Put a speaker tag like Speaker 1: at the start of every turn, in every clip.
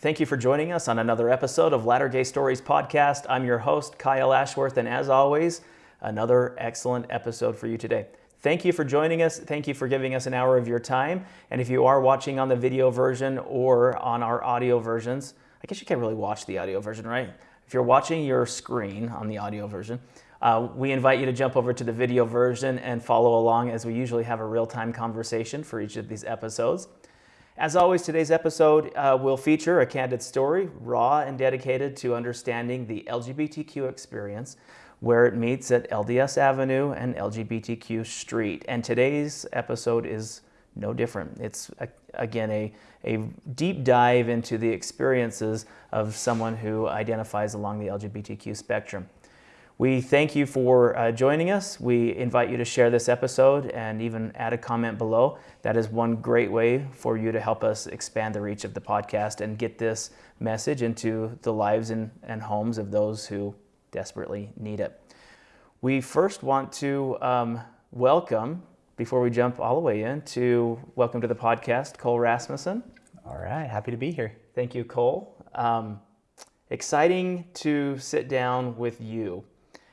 Speaker 1: Thank you for joining us on another episode of Latter Gay Stories podcast. I'm your host, Kyle Ashworth, and as always, another excellent episode for you today. Thank you for joining us. Thank you for giving us an hour of your time. And if you are watching on the video version or on our audio versions, I guess you can't really watch the audio version, right? If you're watching your screen on the audio version, uh, we invite you to jump over to the video version and follow along as we usually have a real-time conversation for each of these episodes. As always, today's episode uh, will feature a candid story, raw and dedicated to understanding the LGBTQ experience where it meets at LDS Avenue and LGBTQ Street. And today's episode is no different. It's, a, again, a, a deep dive into the experiences of someone who identifies along the LGBTQ spectrum. We thank you for uh, joining us. We invite you to share this episode and even add a comment below. That is one great way for you to help us expand the reach of the podcast and get this message into the lives and, and homes of those who desperately need it. We first want to um, welcome, before we jump all the way in, to welcome to the podcast, Cole Rasmussen.
Speaker 2: All right, happy to be here.
Speaker 1: Thank you, Cole. Um, exciting to sit down with you.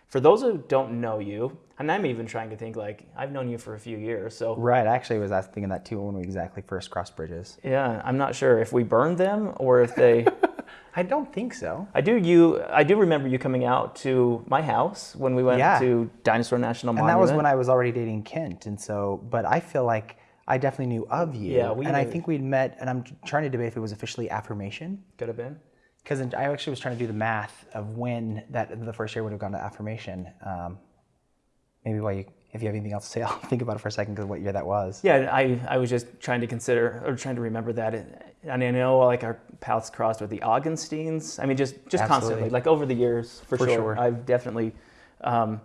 Speaker 1: For those who don't know you, and I'm even trying to think like I've known you for a few years, so
Speaker 2: right. I actually, was thinking that too when we exactly first crossed bridges.
Speaker 1: Yeah, I'm not sure if we burned them or if they
Speaker 2: I don't think so.
Speaker 1: I do you I do remember you coming out to my house when we went yeah. to Dinosaur National
Speaker 2: Monument. And that was when I was already dating Kent and so but I feel like I definitely knew of you. Yeah, we and knew. I think we'd met and I'm trying to debate if it was officially affirmation.
Speaker 1: Could have been.
Speaker 2: Because I actually was trying to do the math of when that the first year would have gone to affirmation. Um, maybe while you if you have anything else to say, I'll think about it for a second because what year that was.
Speaker 1: Yeah, I, I was just trying to consider or trying to remember that. And I know like our paths crossed with the Augustines. I mean, just just Absolutely. constantly, like over the years, for, for sure. sure. I've definitely, um,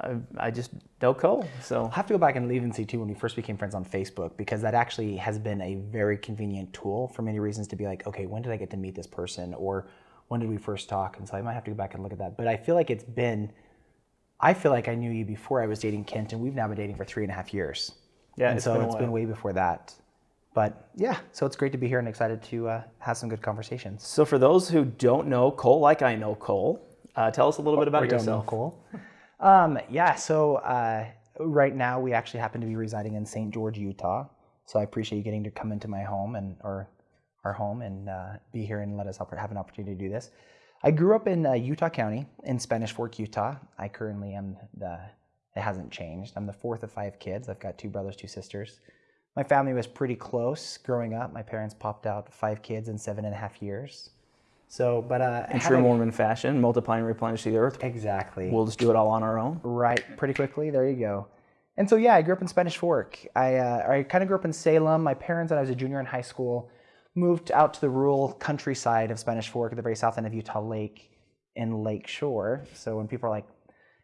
Speaker 1: I, I just don't know Cole. So
Speaker 2: I'll have to go back and leave and see too when we first became friends on Facebook because that actually has been a very convenient tool for many reasons to be like, okay, when did I get to meet this person or when did we first talk? And so I might have to go back and look at that. But I feel like it's been I feel like I knew you before I was dating Kent, and we've now been dating for three and a half years. Yeah, and it's so been it's been way before that. But yeah, so it's great to be here and excited to uh, have some good conversations.
Speaker 1: So for those who don't know Cole, like I know Cole, uh, tell us a little bit about or yourself.
Speaker 2: Don't know Cole. um, yeah, so uh, right now we actually happen to be residing in St. George, Utah. So I appreciate you getting to come into my home and or our home and uh, be here and let us have an opportunity to do this. I grew up in uh, Utah County in Spanish Fork, Utah. I currently am the, it hasn't changed. I'm the fourth of five kids. I've got two brothers, two sisters. My family was pretty close growing up. My parents popped out five kids in seven and a half years. So, but uh,
Speaker 1: in true Mormon fashion, multiply and replenish the earth.
Speaker 2: Exactly.
Speaker 1: We'll just do it all on our own.
Speaker 2: Right, pretty quickly. There you go. And so, yeah, I grew up in Spanish Fork. I uh, I kind of grew up in Salem. My parents, when I was a junior in high school, moved out to the rural countryside of Spanish Fork at the very south end of Utah Lake in Lake Shore. So when people are like,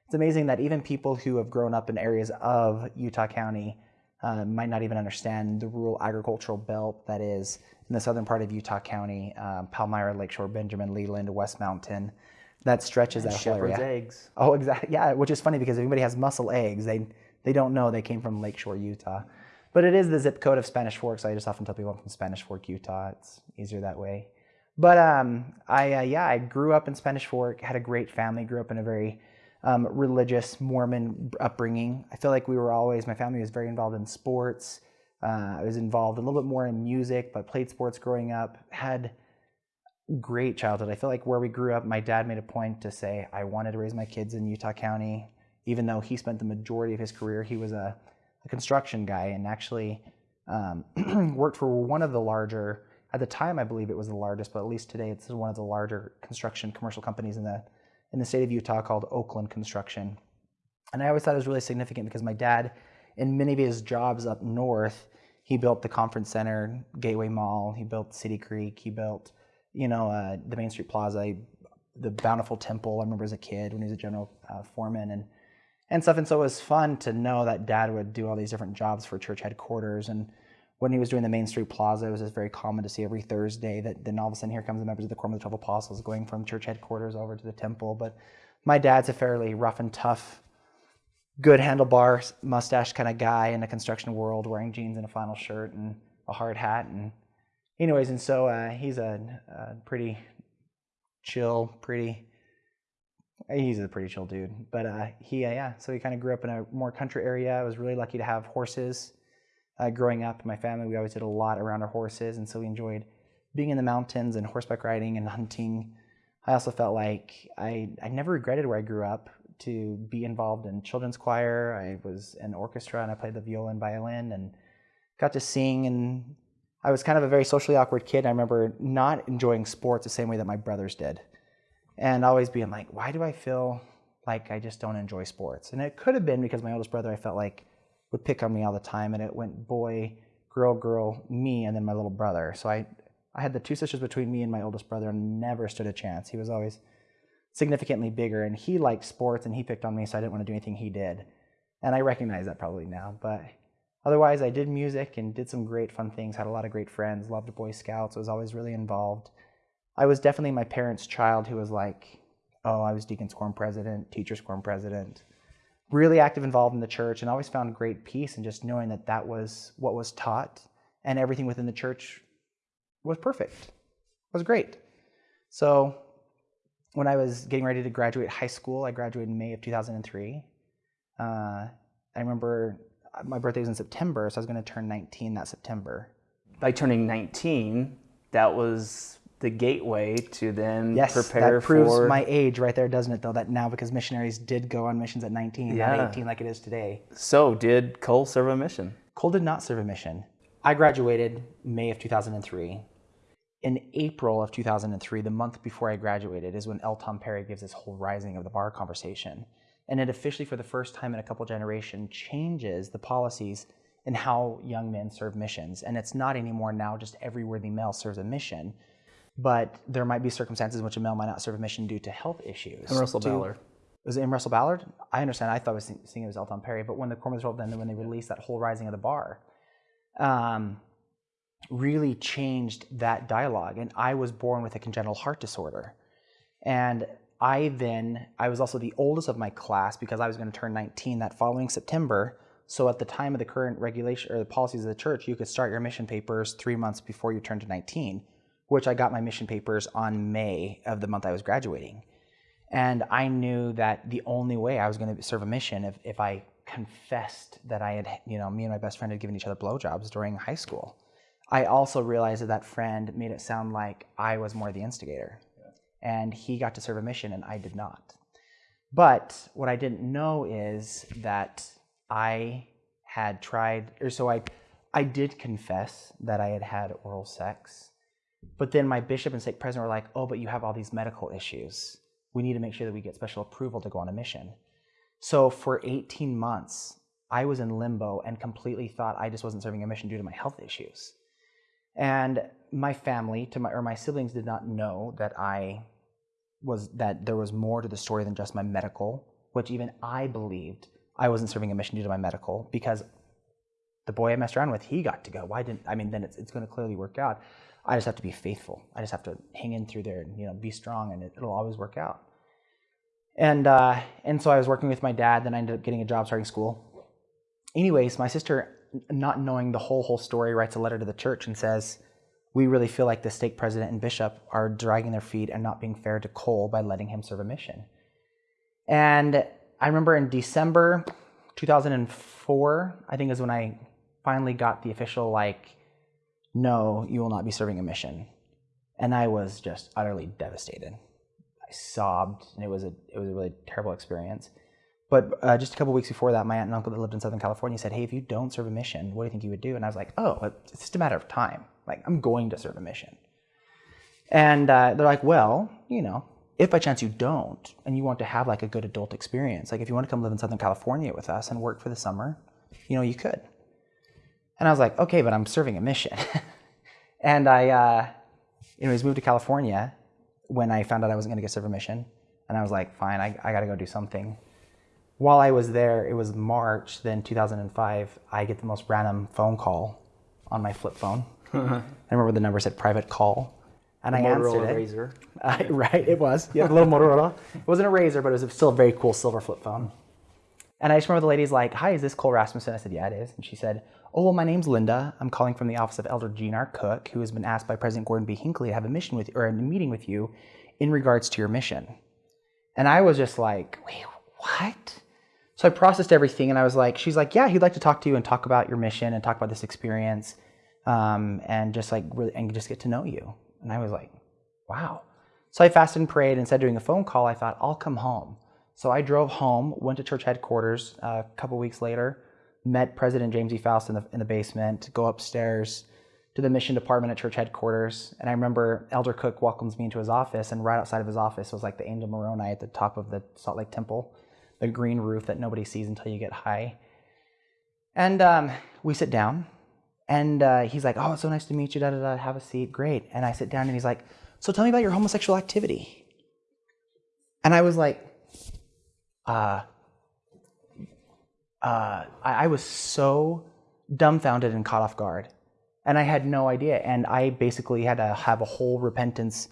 Speaker 2: it's amazing that even people who have grown up in areas of Utah County uh, might not even understand the rural agricultural belt that is in the southern part of Utah County, um, Palmyra, Lakeshore, Benjamin, Leland, West Mountain. That stretches and that whole area.
Speaker 1: eggs.
Speaker 2: Oh, exactly. Yeah, which is funny because if anybody has muscle eggs, they they don't know they came from Lakeshore, Utah. But it is the zip code of Spanish Fork, so I just often tell people I'm from Spanish Fork, Utah. It's easier that way. But um, I, uh, yeah, I grew up in Spanish Fork, had a great family, grew up in a very um, religious Mormon upbringing. I feel like we were always, my family was very involved in sports. Uh, I was involved a little bit more in music, but played sports growing up, had great childhood. I feel like where we grew up, my dad made a point to say, I wanted to raise my kids in Utah County, even though he spent the majority of his career, he was a a construction guy and actually um, worked for one of the larger, at the time I believe it was the largest, but at least today it's one of the larger construction commercial companies in the, in the state of Utah called Okland Construction. And I always thought it was really significant because my dad, in many of his jobs up north, he built the conference center, Gateway Mall, he built City Creek, he built, you know, uh, the Main Street Plaza, the Bountiful Temple. I remember as a kid when he was a general uh, foreman and and stuff. And so it was fun to know that dad would do all these different jobs for church headquarters. And when he was doing the Main Street Plaza, it was just very common to see every Thursday that then all of a sudden here comes the members of the Quorum of the Twelve Apostles going from church headquarters over to the temple. But my dad's a fairly rough and tough, good handlebar mustache kind of guy in the construction world, wearing jeans and a flannel shirt and a hard hat. And anyways, and so uh, he's a, a pretty chill, pretty. He's a pretty chill dude, but uh, he, uh, yeah. So he kind of grew up in a more country area. I was really lucky to have horses. Uh, growing up, in my family, we always did a lot around our horses, and so we enjoyed being in the mountains and horseback riding and hunting. I also felt like I, I never regretted where I grew up to be involved in children's choir. I was in orchestra and I played the viola and violin and got to sing. And I was kind of a very socially awkward kid. I remember not enjoying sports the same way that my brothers did. And always being like, why do I feel like I just don't enjoy sports? And it could have been because my oldest brother, I felt like, would pick on me all the time. And it went boy, girl, girl, me, and then my little brother. So I, I had the two sisters between me and my oldest brother and never stood a chance. He was always significantly bigger and he liked sports and he picked on me so I didn't want to do anything he did. And I recognize that probably now, but otherwise I did music and did some great fun things, had a lot of great friends, loved Boy Scouts, was always really involved. I was definitely my parents' child who was like, oh, I was Deacon's Quorum president, Teacher's Quorum president, really active involved in the church and always found great peace in just knowing that that was what was taught and everything within the church was perfect. Was great. So when I was getting ready to graduate high school, I graduated in May of 2003. Uh, I remember my birthday was in September, so I was going to turn 19 that September.
Speaker 1: By turning 19, that was the gateway to then
Speaker 2: Yes,
Speaker 1: prepare
Speaker 2: that proves
Speaker 1: for
Speaker 2: my age right there, doesn't it? Though that now because missionaries did go on missions at 19,
Speaker 1: Yeah.
Speaker 2: not 18 like it is today.
Speaker 1: So, did Cole serve a mission?
Speaker 2: Cole did not serve a mission. I graduated May of 2003. In April of 2003, the month before I graduated, is when L. Tom Perry gives this whole rising of the bar conversation. And it officially, for the first time in a couple generations, changes the policies in how young men serve missions. And it's not anymore now just every worthy male serves a mission, but there might be circumstances in which a male might not serve a mission due to health issues.
Speaker 1: And Russell
Speaker 2: to-
Speaker 1: Ballard.
Speaker 2: was it in Russell Ballard? I understand. I thought I was seeing it was L. Tom Perry, but when the Cormorants rolled, then when they released that whole Rising of the Bar, um, really changed that dialogue. And I was born with a congenital heart disorder, and I then I was also the oldest of my class because I was going to turn 19 that following September. So at the time of the current regulation or the policies of the church, you could start your mission papers three months before you turned to 19, which I got my mission papers on May of the month I was graduating. And I knew that the only way I was going to serve a mission if, if I confessed that I had, you know, me and my best friend had given each other blowjobs during high school. I also realized that that friend made it sound like I was more the instigator. And he got to serve a mission and I did not. But what I didn't know is that I had tried, or so I, I did confess that I had had oral sex. But then my bishop and stake president were like, oh, but you have all these medical issues. We need to make sure that we get special approval to go on a mission. So for 18 months, I was in limbo and completely thought I just wasn't serving a mission due to my health issues. And my family, to my or my siblings, did not know that I was that there was more to the story than just my medical, which even I believed I wasn't serving a mission due to my medical because the boy I messed around with, he got to go. Why didn't I mean then it's it's gonna clearly work out. I just have to be faithful. I just have to hang in through there and you know be strong and it, it'll always work out. And uh, and so I was working with my dad, then I ended up getting a job starting school. Anyways, my sister, not knowing the whole whole story, writes a letter to the church and says, "We really feel like the stake president and bishop are dragging their feet and not being fair to Cole by letting him serve a mission." And I remember in December 2004, I think is when I finally got the official like, "No, you will not be serving a mission," and I was just utterly devastated. I sobbed, and it was a it was a really terrible experience. But uh, just a couple weeks before that, my aunt and uncle that lived in Southern California said, "Hey, if you don't serve a mission, what do you think you would do?" And I was like, "Oh, it's just a matter of time. Like, I'm going to serve a mission." And uh, they're like, "Well, you know, if by chance you don't, and you want to have like a good adult experience, like if you want to come live in Southern California with us and work for the summer, you know, you could." And I was like, "Okay, but I'm serving a mission." and I, uh, anyways, moved to California when I found out I wasn't going to get serve a mission, and I was like, "Fine, I, I got to go do something." While I was there, it was March, then 2005, I get the most random phone call on my flip phone. I remember the number said private call. And I answered
Speaker 1: Motorola
Speaker 2: it.
Speaker 1: Razor.
Speaker 2: Uh, right, it was. Yeah, the little Motorola. It wasn't a Razor, but it was still a very cool silver flip phone. And I just remember the lady's like, Hi, is this Cole Rasmussen? I said, Yeah, it is. And she said, Oh, well, my name's Linda. I'm calling from the office of Elder Gene R. Cook, who has been asked by President Gordon B. Hinckley to have a mission with or a meeting with you in regards to your mission. And I was just like, Wait, what? So I processed everything and I was like, She's like, Yeah, he'd like to talk to you and talk about your mission and talk about this experience um, and just like really, and just get to know you. And I was like, Wow. So I fasted and prayed instead of doing a phone call, I thought, I'll come home. So I drove home, went to church headquarters uh, a couple weeks later, met President James E. Faust in the, in the basement, go upstairs to the mission department at church headquarters. And I remember Elder Cook welcomes me into his office, and right outside of his office was like the angel Moroni at the top of the Salt Lake Temple, the green roof that nobody sees until you get high. And um, we sit down, and uh, he's like, Oh, it's so nice to meet you, da da da, have a seat, great. And I sit down, and he's like, So tell me about your homosexual activity. And I was like, uh, uh, I, I was so dumbfounded and caught off guard. And I had no idea. And I basically had to have a whole repentance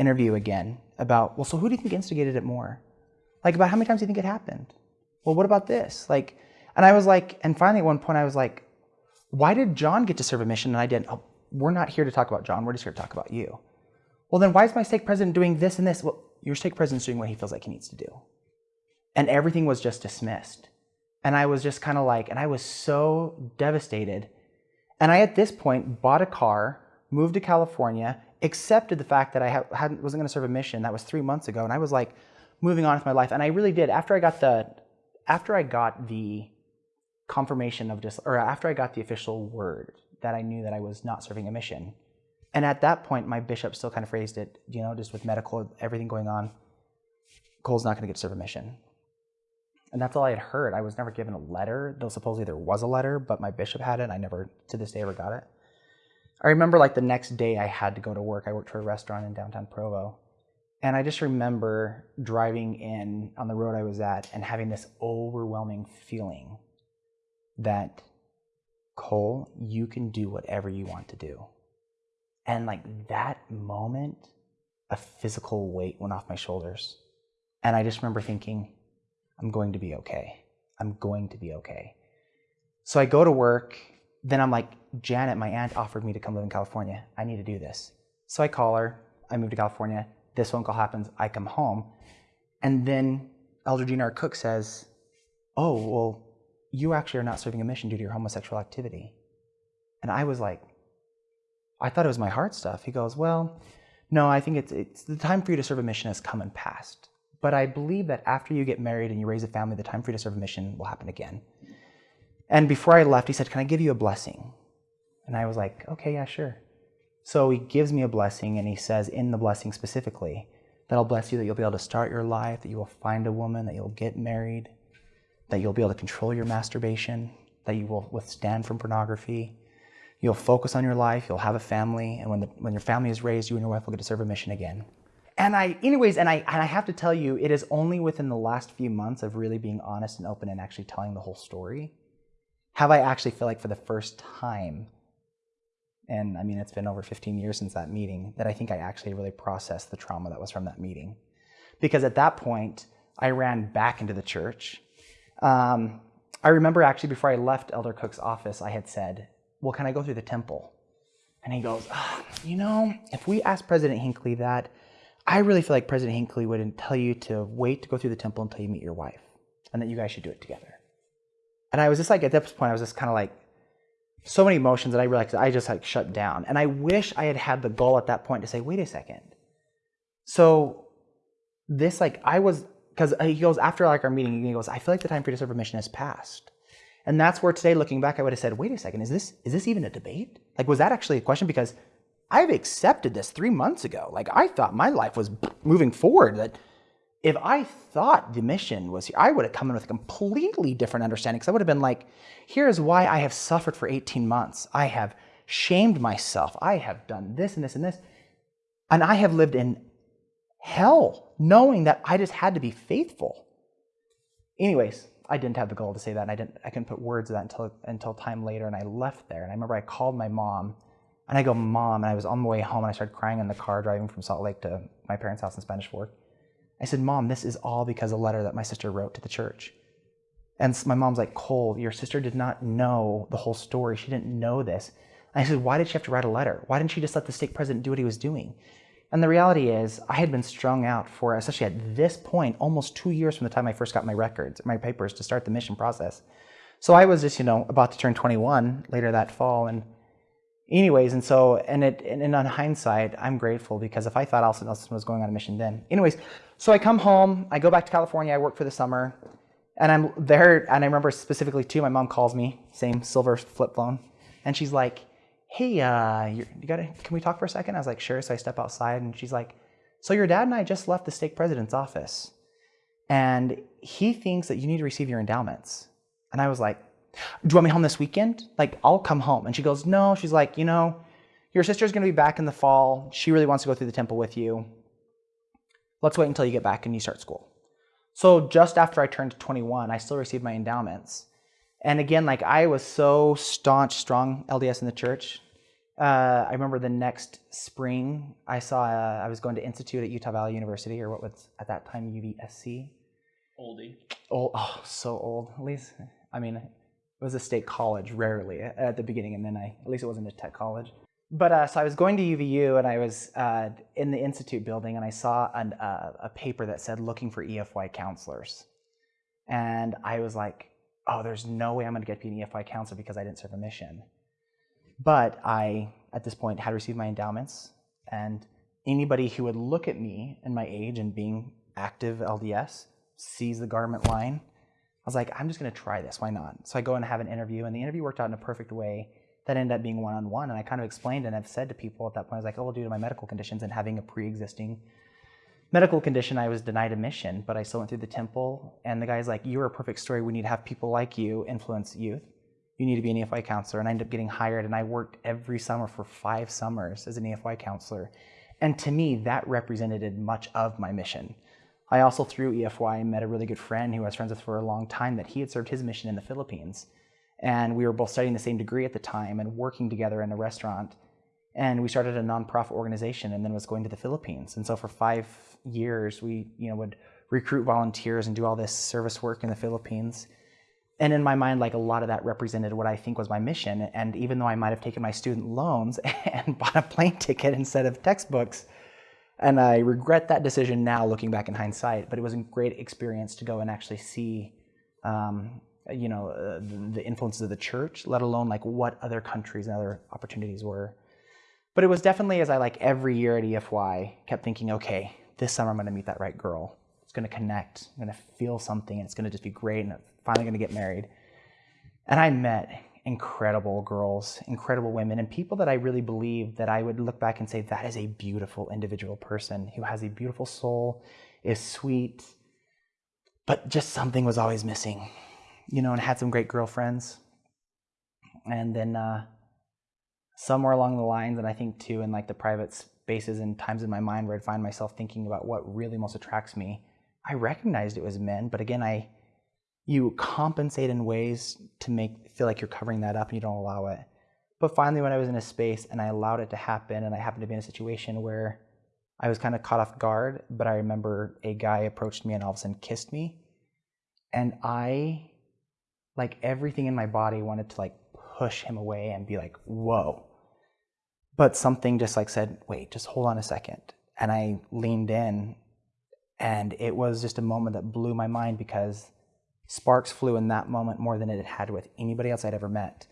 Speaker 2: interview again about, well, so who do you think instigated it more? Like, about how many times do you think it happened? Well, what about this? Like, and I was like, and finally at one point I was like, why did John get to serve a mission and I didn't? Oh, we're not here to talk about John. We're just here to talk about you. Well, then why is my stake president doing this and this? Well, your stake president's doing what he feels like he needs to do. And everything was just dismissed. And I was just kind of like, and I was so devastated. And I, at this point, bought a car, moved to California, accepted the fact that I hadn't, wasn't going to serve a mission. That was three months ago. And I was like, moving on with my life. And I really did. After I got the, after I got the confirmation of just, or after I got the official word that I knew that I was not serving a mission. And at that point, my bishop still kind of phrased it, you know, just with medical, everything going on. Cole's not going to get to serve a mission. And that's all I had heard. I was never given a letter, though supposedly there was a letter, but my bishop had it. And I never, to this day, ever got it. I remember like the next day I had to go to work. I worked for a restaurant in downtown Provo. And I just remember driving in on the road I was at and having this overwhelming feeling that, Cole, you can do whatever you want to do. And like that moment, a physical weight went off my shoulders. And I just remember thinking, I'm going to be okay. I'm going to be okay. So I go to work. Then I'm like, Janet, my aunt offered me to come live in California. I need to do this. So I call her. I move to California. This phone call happens. I come home. And then Elder Gene R. Cook says, Oh, well, you actually are not serving a mission due to your homosexual activity. And I was like, I thought it was my heart stuff. He goes, Well, no, I think it's, it's the time for you to serve a mission has come and passed. But I believe that after you get married and you raise a family, the time for you to serve a mission will happen again. And before I left, he said, Can I give you a blessing? And I was like, Okay, yeah, sure. So he gives me a blessing, and he says, in the blessing specifically, that I'll bless you that you'll be able to start your life, that you will find a woman, that you'll get married, that you'll be able to control your masturbation, that you will withstand from pornography. You'll focus on your life, you'll have a family, and when, the, when your family is raised, you and your wife will get to serve a mission again. And I, anyways, and I, and I have to tell you, it is only within the last few months of really being honest and open and actually telling the whole story, have I actually feel like for the first time and I mean, it's been over 15 years since that meeting, that I think I actually really processed the trauma that was from that meeting. Because at that point, I ran back into the church. Um, I remember actually before I left Elder Cook's office, I had said, Well, can I go through the temple? And he goes, oh, You know, if we ask President Hinckley that, I really feel like President Hinckley wouldn't tell you to wait to go through the temple until you meet your wife and that you guys should do it together. And I was just like, at this point, I was just kind of like, so many emotions that I realized I just like shut down. And I wish I had had the goal at that point to say, wait a second. So this like I was because uh, he goes after like our meeting, he goes, I feel like the time for to has passed. And that's where today, looking back, I would have said, wait a second, is this is this even a debate? Like, was that actually a question? Because I've accepted this three months ago. Like I thought my life was moving forward. That if I thought the mission was here, I would have come in with a completely different understanding because I would have been like, here's why I have suffered for 18 months. I have shamed myself. I have done this and this and this. And I have lived in hell knowing that I just had to be faithful. Anyways, I didn't have the goal to say that and I didn't I couldn't put words to that until until time later and I left there and I remember I called my mom and I go, Mom, and I was on the way home and I started crying in the car driving from Salt Lake to my parents' house in Spanish Fork. I said, Mom, this is all because of a letter that my sister wrote to the church. And my mom's like, Cole, your sister did not know the whole story. She didn't know this. And I said, why did she have to write a letter? Why didn't she just let the stake president do what he was doing? And the reality is, I had been strung out for, especially at this point, almost two years from the time I first got my records, my papers to start the mission process. So I was just, you know, about to turn 21 later that fall. And anyways, and so, and it, and, on hindsight, I'm grateful because if I thought Alston Nelson was going on a mission then. Anyways, so I come home, I go back to California, I work for the summer, and I'm there, and I remember specifically too, my mom calls me, same silver flip phone, and she's like, hey, uh, you gotta, can we talk for a second? I was like, sure. So I step outside, and she's like, so your dad and I just left the stake president's office, and he thinks that you need to receive your endowments. And I was like, do you want me home this weekend? Like, I'll come home. And she goes, no. She's like, you know, your sister's going to be back in the fall. She really wants to go through the temple with you. Let's wait until you get back and you start school. So just after I turned 21, I still received my endowments. And again, like I was so staunch, strong LDS in the church. Uh, I remember the next spring, I saw uh, I was going to institute at Utah Valley University, or what was at that time UVSC.
Speaker 1: Oldie.
Speaker 2: Old, oh, so old. At least, I mean, it was a state college, rarely at the beginning, and then I, at least it wasn't a tech college. But uh, so I was going to UVU, and I was uh, in the institute building, and I saw an, uh, a paper that said looking for EFY counselors, and I was like, oh, there's no way I'm going to get to be an EFY counselor because I didn't serve a mission. But I, at this point, had received my endowments, and anybody who would look at me and my age and being active LDS sees the garment line. I was like, I'm just going to try this. Why not? So I go and have an interview, and the interview worked out in a perfect way. That ended up being one on one. And I kind of explained and I've said to people at that point, I was like, oh, well, due to my medical conditions and having a pre existing medical condition, I was denied admission, but I still went through the temple. And the guy's like, You're a perfect story. We need to have people like you influence youth. You need to be an EFY counselor. And I ended up getting hired, and I worked every summer for five summers as an EFY counselor. And to me, that represented much of my mission. I also, through EFY, met a really good friend who I was friends with for a long time that he had served his mission in the Philippines. And we were both studying the same degree at the time and working together in a restaurant. And we started a nonprofit organization and then was going to the Philippines. And so for five years, we you know, would recruit volunteers and do all this service work in the Philippines. And in my mind, like a lot of that represented what I think was my mission. And even though I might have taken my student loans and bought a plane ticket instead of textbooks, and I regret that decision now looking back in hindsight, but it was a great experience to go and actually see, um, you know, uh, the, influences of the church, let alone like what other countries and other opportunities were. But it was definitely as I like every year at EFY kept thinking, okay, this summer I'm going to meet that right girl. It's going to connect. I'm going to feel something, and it's going to just be great, and I'm finally going to get married. And I met incredible girls, incredible women, and people that I really believe that I would look back and say, that is a beautiful individual person who has a beautiful soul, is sweet, but just something was always missing, you know, and had some great girlfriends. And then uh, somewhere along the lines, and I think too, in like the private spaces and times in my mind where I'd find myself thinking about what really most attracts me, I recognized it was men, but again, I you compensate in ways to make feel like you're covering that up and you don't allow it. But finally, when I was in a space and I allowed it to happen, and I happened to be in a situation where I was kind of caught off guard, but I remember a guy approached me and all of a sudden kissed me, and I, like everything in my body, wanted to like push him away and be like, "Whoa!" But something just like said, "Wait, just hold on a second. and I leaned in, and it was just a moment that blew my mind because sparks flew in that moment more than it had with anybody else I'd ever met.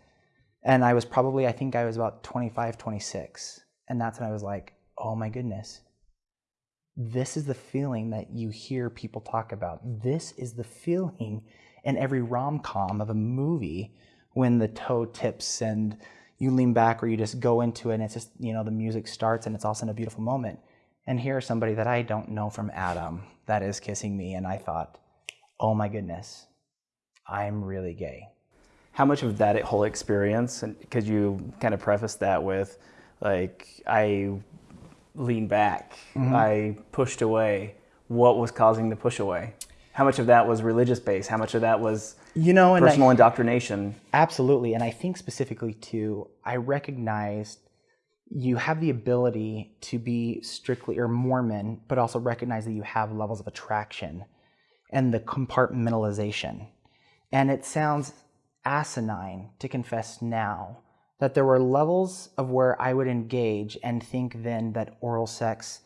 Speaker 2: And I was probably, I think I was about 25, 26. And that's when I was like, oh my goodness. This is the feeling that you hear people talk about. This is the feeling in every rom com of a movie when the toe tips and you lean back or you just go into it and it's just, you know, the music starts and it's also in a beautiful moment. And here's somebody that I don't know from Adam that is kissing me. And I thought, oh my goodness, I'm really gay.
Speaker 1: How much of that whole experience, and could you kind of preface that with, like, I leaned back, mm-hmm. I pushed away. What was causing the push away? How much of that was religious based? How much of that was
Speaker 2: You know, and I-
Speaker 1: personal indoctrination?
Speaker 2: Absolutely. And I think specifically too, I recognized you have the ability to be strictly or Mormon, but also recognize that you have levels of attraction and the compartmentalization. And it sounds asinine to confess now that there were levels of where I would engage and think then that oral sex,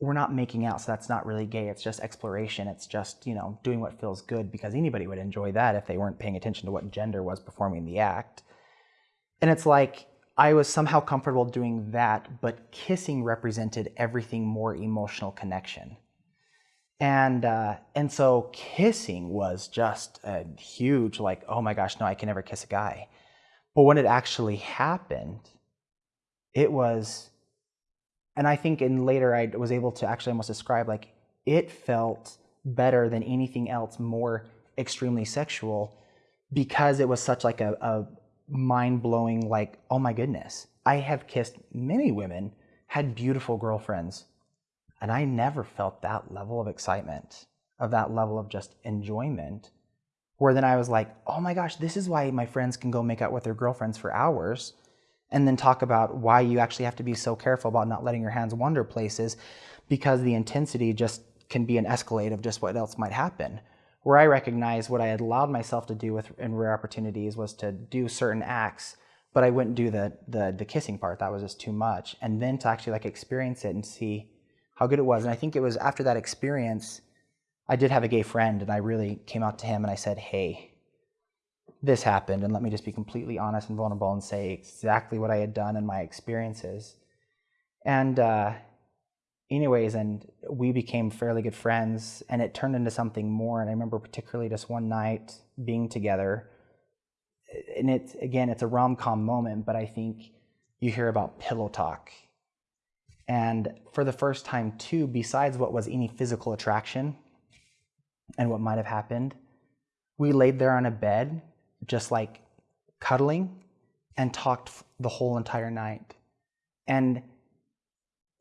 Speaker 2: we're not making out, so that's not really gay. It's just exploration. It's just, you know, doing what feels good because anybody would enjoy that if they weren't paying attention to what gender was performing the act. And it's like I was somehow comfortable doing that, but kissing represented everything more emotional connection. And, uh, and so kissing was just a huge, like, oh my gosh, no, I can never kiss a guy. But when it actually happened, it was, and I think in later I was able to actually almost describe like it felt better than anything else, more extremely sexual, because it was such like a, a mind blowing, like, oh my goodness. I have kissed many women, had beautiful girlfriends, and I never felt that level of excitement, of that level of just enjoyment where then I was like, oh my gosh, this is why my friends can go make out with their girlfriends for hours and then talk about why you actually have to be so careful about not letting your hands wander places because the intensity just can be an escalate of just what else might happen. Where I recognized what I had allowed myself to do with in rare opportunities was to do certain acts, but I wouldn't do the the the kissing part. That was just too much. And then to actually like experience it and see how good it was. And I think it was after that experience I did have a gay friend, and I really came out to him and I said, Hey, this happened, and let me just be completely honest and vulnerable and say exactly what I had done and my experiences. And, uh, anyways, and we became fairly good friends, and it turned into something more. And I remember particularly just one night being together. And it's, again, it's a rom com moment, but I think you hear about pillow talk. And for the first time, too, besides what was any physical attraction, and what might have happened. We laid there on a bed, just like cuddling, and talked the whole entire night. And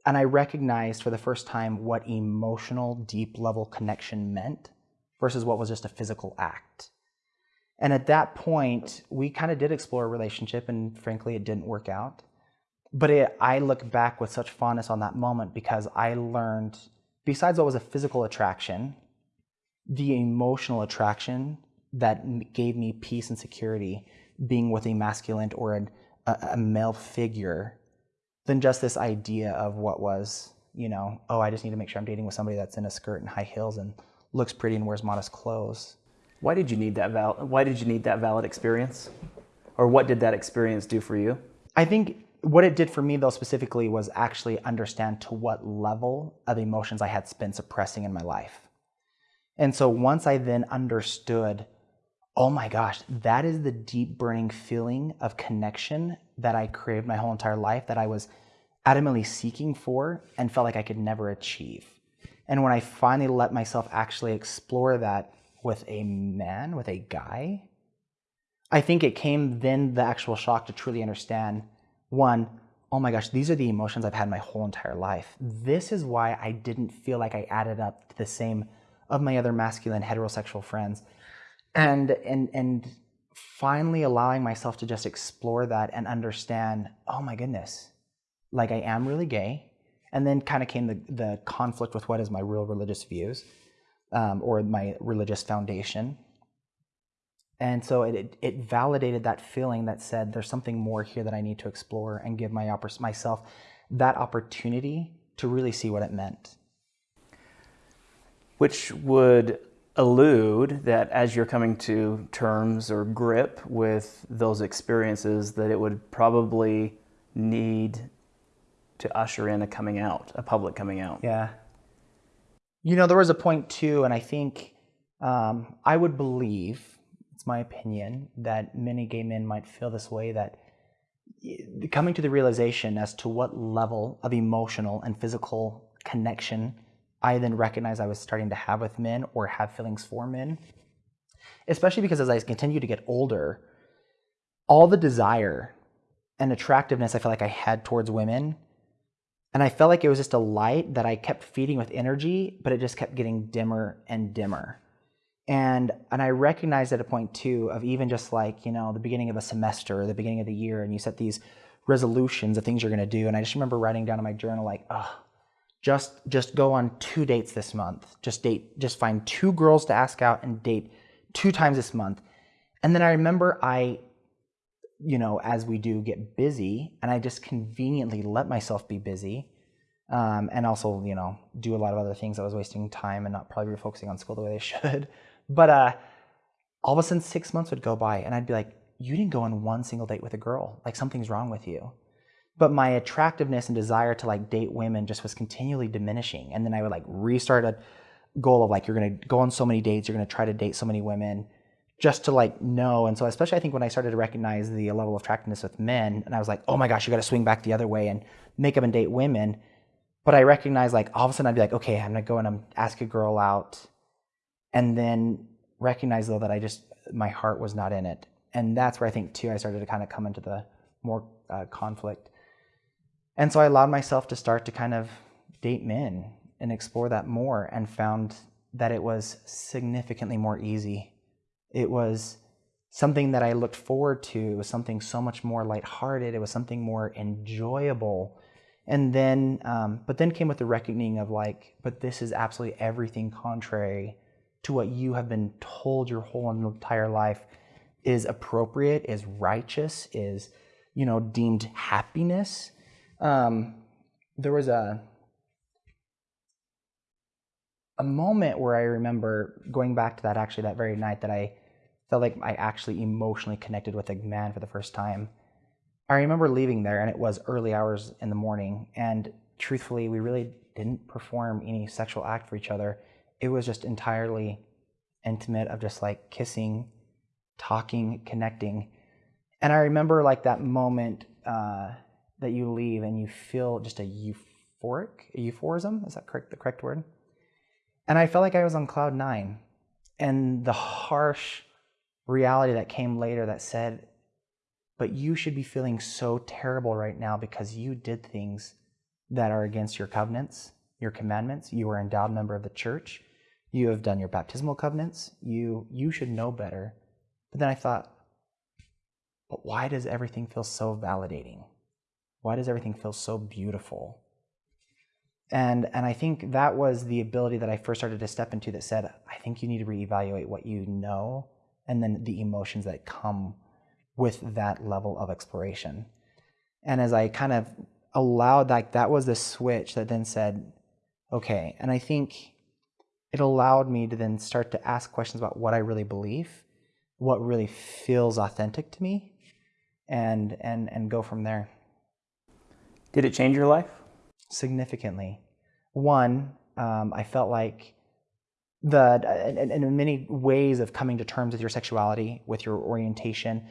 Speaker 2: and I recognized for the first time what emotional, deep level connection meant versus what was just a physical act. And at that point, we kind of did explore a relationship, and frankly, it didn't work out. But it, I look back with such fondness on that moment because I learned, besides what was a physical attraction, the emotional attraction that gave me peace and security being with a masculine or a, a, male figure than just this idea of what was, you know, oh, I just need to make sure I'm dating with somebody that's in a skirt and high heels and looks pretty and wears modest clothes.
Speaker 1: Why did you need that val- Why did you need that valid experience, or what did that experience do for you?
Speaker 2: I think what it did for me though specifically was actually understand to what level of emotions I had been suppressing in my life. And so once I then understood, oh my gosh, that is the deep burning feeling of connection that I craved my whole entire life, that I was adamantly seeking for and felt like I could never achieve. And when I finally let myself actually explore that with a man, with a guy, I think it came then the actual shock to truly understand one, oh my gosh, these are the emotions I've had my whole entire life. This is why I didn't feel like I added up to the same of my other masculine heterosexual friends. And, and, and finally allowing myself to just explore that and understand, oh my goodness, like I am really gay. And then kind of came the, the conflict with what is my real religious views um, or my religious foundation. And so it, it validated that feeling that said there's something more here that I need to explore and give my, myself that opportunity to really see what it meant.
Speaker 1: Which would allude that as you're coming to terms or grip with those experiences that it would probably need to usher in a coming out a public coming out.
Speaker 2: Yeah. You know there was a point too and i think um, i would believe it's my opinion that many gay men might feel this way that coming to the realization as to what level of emotional and physical connection I then recognized I was starting to have with men or have feelings for men. Especially because as I continue to get older, all the desire and attractiveness I felt like I had towards women, and I felt like it was just a light that I kept feeding with energy, but it just kept getting dimmer and dimmer. And and I recognized at a point too of even just like, you know, the beginning of a semester or the beginning of the year, and you set these resolutions of things you're gonna do. And I just remember writing down in my journal, like, oh, just just go on two dates this month. Just date just find two girls to ask out and date two times this month. And then I remember I, you know, as we do, get busy, and I just conveniently let myself be busy. Um, and also, you know, do a lot of other things. I was wasting time and not probably focusing on school the way they should. But uh, all of a sudden, six months would go by, and I'd be like, "You didn't go on one single date with a girl. Like something's wrong with you." But my attractiveness and desire to like date women just was continually diminishing. And then I would like restart a goal of like, you're gonna go on so many dates, you're gonna try to date so many women just to like know. And so, especially I think when I started to recognize the level of attractiveness with men, and I was like, oh my gosh, you got to swing back the other way and make up and date women. But I recognized like all of a sudden I'd be like, okay, I'm gonna go and I'm ask a girl out, and then recognize though that I just my heart was not in it, and that's where I think too I started to kind of come into the more uh, conflict. And so I allowed myself to start to kind of date men and explore that more, and found that it was significantly more easy it was something that I looked forward to. It was something so much more lighthearted. It was something more enjoyable. And then, um, but then came with the reckoning of like, but this is absolutely everything contrary to what you have been told your whole entire life is appropriate, is righteous, is, you know, deemed happiness. Um, there was a, a moment where I remember going back to that actually that very night that I felt like I actually emotionally connected with a man for the first time. I remember leaving there, and it was early hours in the morning. And truthfully, we really didn't perform any sexual act for each other. It was just entirely intimate, of just like kissing, talking, connecting. And I remember like that moment uh, that you leave and you feel just a euphoric, a euphorism. Is that correct? The correct word? And I felt like I was on cloud nine, and the harsh reality that came later that said, but you should be feeling so terrible right now because you did things that are against your covenants, your commandments. You an endowed member of the church. You have done your baptismal covenants. You you should know better. But then I thought, but why does everything feel so validating? Why does everything feel so beautiful? And and I think that was the ability that I first started to step into that said, I think you need to reevaluate what you know and then the emotions that come with that level of exploration. And as I kind of allowed like that was the switch that then said, okay, and I think it allowed me to then start to ask questions about what I really believe, what really feels authentic to me, and and and go from there.
Speaker 1: Did it change your life?
Speaker 2: Significantly. One, um, I felt like the and, in many ways of coming to terms with your sexuality, with your orientation,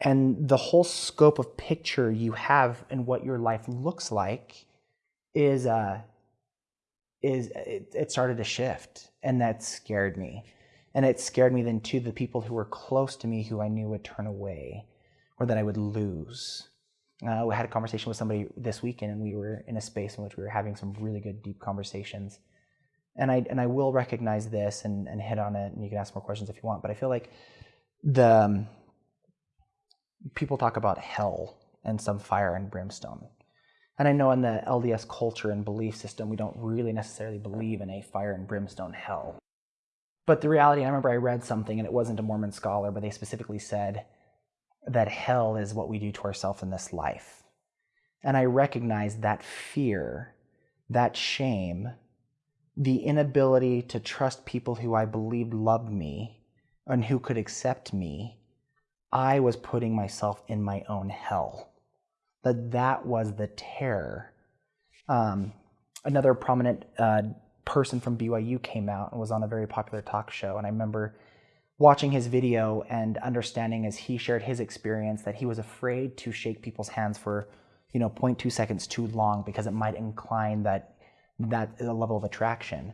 Speaker 2: and the whole scope of picture you have and what your life looks like is uh is it, it started to shift and that scared me. And it scared me then to the people who were close to me who i knew would turn away or that i would lose. Uh, we had a conversation with somebody this weekend and we were in a space in which we were having some really good deep conversations. And I and I will recognize this and, and hit on it, and you can ask more questions if you want. But I feel like the um, people talk about hell and some fire and brimstone, and I know in the LDS culture and belief system, we don't really necessarily believe in a fire and brimstone hell. But the reality, I remember I read something, and it wasn't a Mormon scholar, but they specifically said that hell is what we do to ourselves in this life. And I recognize that fear, that shame, the inability to trust people who I believed loved me and who could accept me, I was putting myself in my own hell. That that was the terror. Um, another prominent uh, person from BYU came out and was on a very popular talk show, and I remember watching his video and understanding as he shared his experience that he was afraid to shake people's hands for you know 0.2 seconds too long because it might incline that that level of attraction.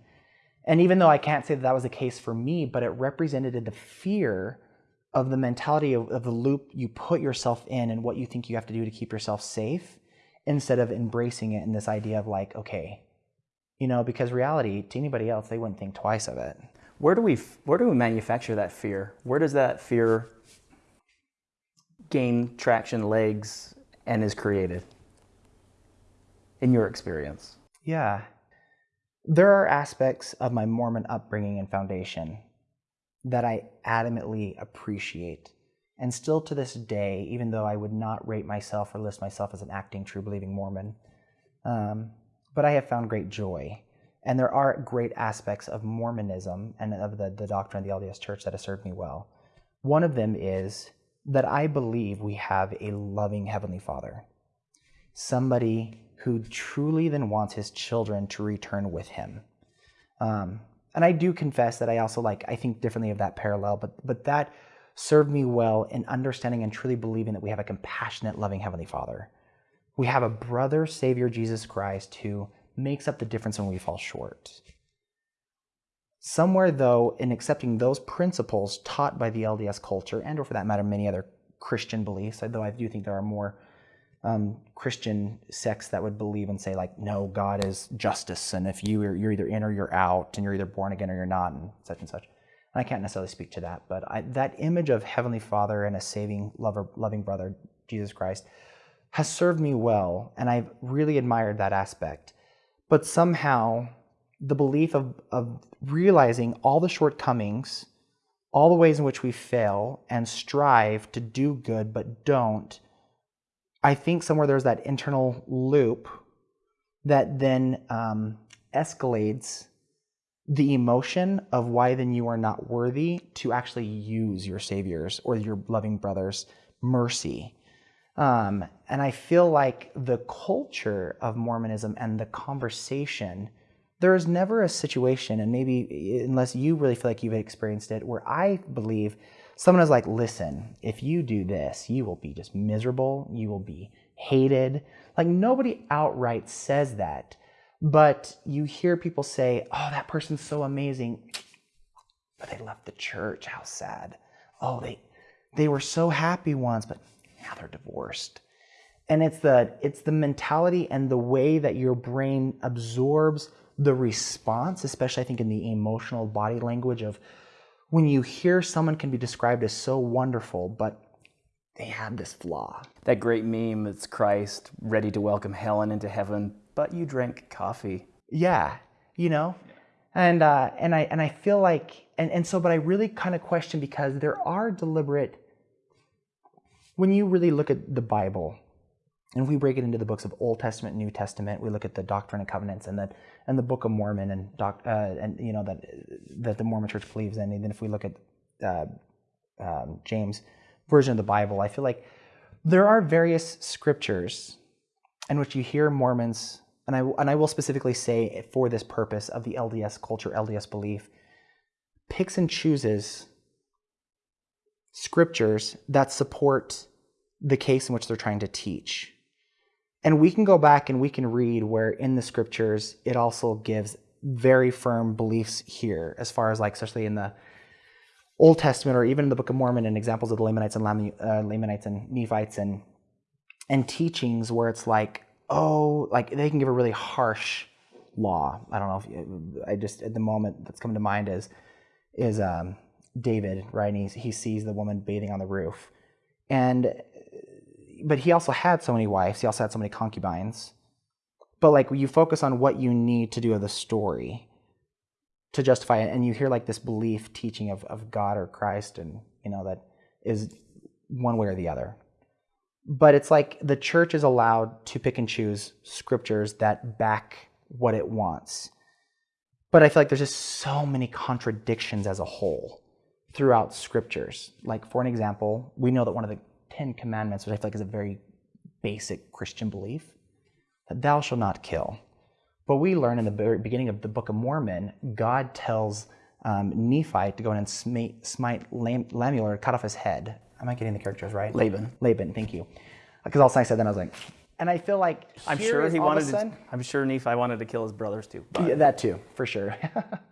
Speaker 2: And even though I can't say that that was the case for me, but it represented the fear of the mentality of, of, the loop you put yourself in and what you think you have to do to keep yourself safe instead of embracing it in this idea of like, okay, you know, because reality to anybody else, they wouldn't think twice of it.
Speaker 1: Where do we where do we manufacture that fear? Where does that fear gain traction, legs, and is created? In your experience?
Speaker 2: Yeah, there are aspects of my Mormon upbringing and foundation that I adamantly appreciate. And still to this day, even though I would not rate myself or list myself as an acting, true believing Mormon, um, but I have found great joy. And there are great aspects of Mormonism and of the, the doctrine of the LDS Church that have served me well. One of them is that I believe we have a loving Heavenly Father, somebody who truly then wants his children to return with him. Um, and I do confess that I also like I think differently of that parallel, but but that served me well in understanding and truly believing that we have a compassionate, loving Heavenly Father. We have a brother, Savior Jesus Christ, who makes up the difference when we fall short. Somewhere, though, in accepting those principles taught by the LDS culture, and or for that matter, many other Christian beliefs, though I do think there are more um, Christian sects that would believe and say like, no, God is justice, and if you are, you're either in or you're out, and you're either born again or you're not, and such and such. And I can't necessarily speak to that, but I, that image of Heavenly Father and a saving, lover, loving brother, Jesus Christ, has served me well, and I've really admired that aspect. But somehow, the belief of, of realizing all the shortcomings, all the ways in which we fail and strive to do good but don't, I think somewhere there's that internal loop that then um, escalates the emotion of why then you are not worthy to actually use your Savior's or your loving brother's mercy. Um, and I feel like the culture of Mormonism and the conversation, there is never a situation, and maybe unless you really feel like you've experienced it, where I believe someone is like, listen, if you do this, you will be just miserable, you will be hated. Like nobody outright says that, but you hear people say, oh, that person's so amazing, but they left the church. How sad. Oh, they they were so happy once, but now they're divorced. And it's the it's the mentality and the way that your brain absorbs the response, especially I think in the emotional body language of when you hear someone can be described as so wonderful, but they have this flaw.
Speaker 1: That great meme, it's Christ ready to welcome Helen into heaven, but you drank coffee.
Speaker 2: Yeah, you know? And uh, and I and I feel like and, and so but I really kind of question because there are deliberate when you really look at the Bible, and we break it into the books of Old Testament, New Testament, we look at the Doctrine and Covenants and that and the Book of Mormon and doc, uh, and you know that that the Mormon Church believes in. And then if we look at uh, um, James version of the Bible, I feel like there are various scriptures in which you hear Mormons, and I and I will specifically say for this purpose of the LDS culture, LDS belief, picks and chooses scriptures that support the case in which they're trying to teach. And we can go back and we can read where in the scriptures it also gives very firm beliefs here, as far as like, especially in the Old Testament or even in the Book of Mormon and examples of the Lamanites and uh, Lamanites and Nephites and and teachings where it's like, oh, like they can give a really harsh law. I don't know if you, I just at the moment that's coming to mind is is um, David, right? And he sees the woman bathing on the roof, and but he also had so many wives. He also had so many concubines. But like you focus on what you need to do of the story to justify it, and you hear like this belief teaching of, of God or Christ, and you know that is one way or the other. But it's like the church is allowed to pick and choose scriptures that back what it wants. But I feel like there's just so many contradictions as a whole throughout scriptures. Like, for an example, we know that one of the Ten Commandments, which I feel like is a very basic Christian belief, that thou shalt not kill. But we learn in the very beginning of the Book of Mormon, God tells um, Nephi to go in and smite, smite Lam- Lemuel, cut off his head. Am I getting the characters right?
Speaker 1: Laban.
Speaker 2: Laban, thank you. Because all of a sudden I said that, I was like, and I feel like
Speaker 1: I'm sure he
Speaker 2: all of a
Speaker 1: wanted. To, I'm sure Nephi wanted to kill his brothers too.
Speaker 2: Yeah, that too, for sure.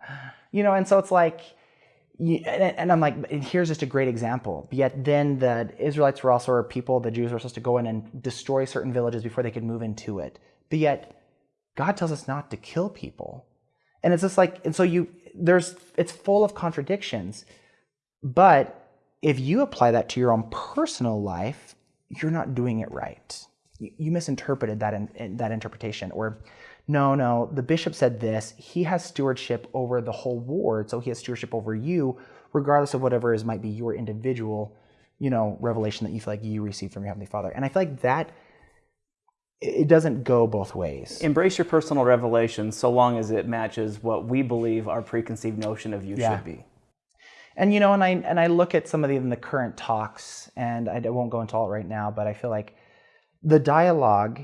Speaker 2: you know, and so it's like, and, I'm like, here's just a great example. Yet then the Israelites were also people, the Jews were supposed to go in and destroy certain villages before they could move into it. But yet God tells us not to kill people. And it's just like, and so you, there's, it's full of contradictions. But if you apply that to your own personal life, you're not doing it right. You, you misinterpreted that in, in- that interpretation. Or no, no, the bishop said this. He has stewardship over the whole ward, so he has stewardship over you, regardless of whatever is might be your individual, you know, revelation that you feel like you received from your heavenly Father. And I feel like that it doesn't go both ways.
Speaker 1: Embrace your personal revelation so long as it matches what we believe our preconceived notion of you
Speaker 2: Yeah.
Speaker 1: should be.
Speaker 2: And you know, and I and I look at some of the, the current talks, and I won't go into all it right now, but I feel like the dialogue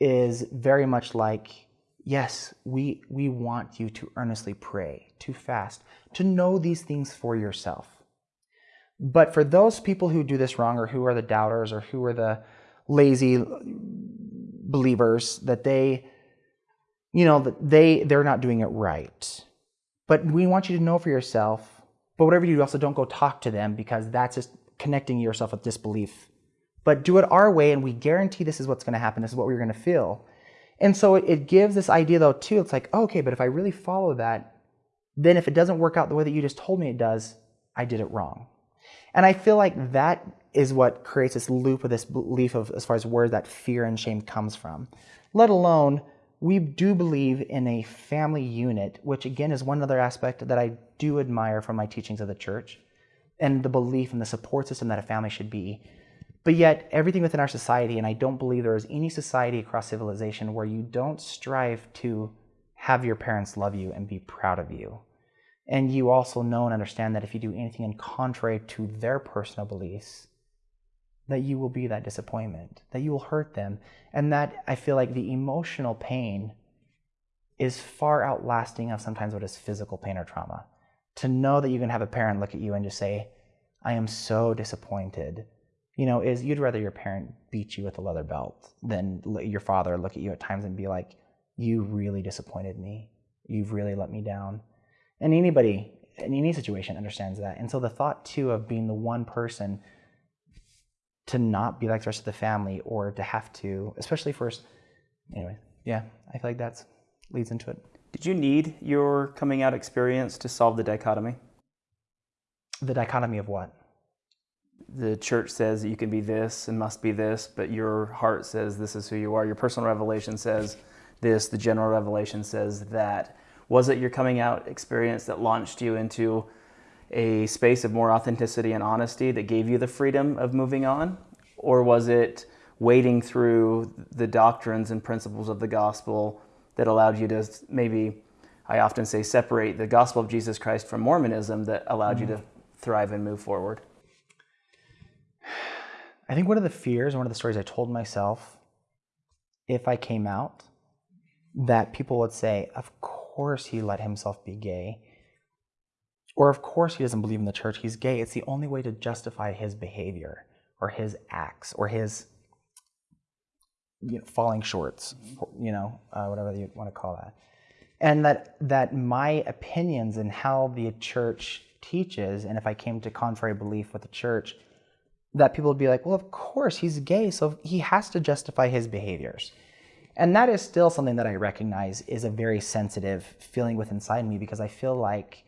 Speaker 2: is very much like, yes, we we want you to earnestly pray, to fast, to know these things for yourself. But for those people who do this wrong, or who are the doubters, or who are the lazy believers, that they, you know, that they they're not doing it right. But we want you to know for yourself. But whatever you do, also don't go talk to them because that's just connecting yourself with disbelief. But do it our way, and we guarantee this is what's going to happen. This is what we're going to feel. And so it, gives this idea, though, too. It's like, okay, but if I really follow that, then if it doesn't work out the way that you just told me it does, I did it wrong. And I feel like that is what creates this loop of this belief of as far as where that fear and shame comes from. Let alone, we do believe in a family unit, which again is one other aspect that I do admire from my teachings of the church and the belief and the support system that a family should be. But yet, everything within our society, and I don't believe there is any society across civilization where you don't strive to have your parents love you and be proud of you. And you also know and understand that if you do anything in contrary to their personal beliefs, that you will be that disappointment, that you will hurt them. And that I feel like the emotional pain is far outlasting of sometimes what is physical pain or trauma. To know that you can have a parent look at you and just say, I am so disappointed. You know, is you'd rather your parent beat you with a leather belt than your father look at you at times and be like, You really disappointed me. You've really let me down. And anybody in any situation understands that. And so the thought too of being the one person to not be like the rest of the family or to have to, especially first, anyway, yeah, I feel like that leads into it.
Speaker 1: Did you need your coming out experience to solve the dichotomy?
Speaker 2: The dichotomy of what?
Speaker 1: The church says that you can be this and must be this, but your heart says this is who you are. Your personal revelation says this, the general revelation says that. Was it your coming out experience that launched you into a space of more authenticity and honesty that gave you the freedom of moving on? Or was it wading through the doctrines and principles of the gospel that allowed you to maybe, I often say, separate the gospel of Jesus Christ from Mormonism that allowed you mm-hmm. to thrive and move forward?
Speaker 2: I think one of the fears, one of the stories I told myself, if I came out, that people would say, of course he let himself be gay. Or of course he doesn't believe in the church, he's gay. It's the only way to justify his behavior or his acts or his you know, falling shorts, you know, uh, whatever you want to call that. And that, that my opinions and how the church teaches, and if I came to contrary belief with the church, that people would be like, well, of course, he's gay, so he has to justify his behaviors. And that is still something that I recognize is a very sensitive feeling within inside me because I feel like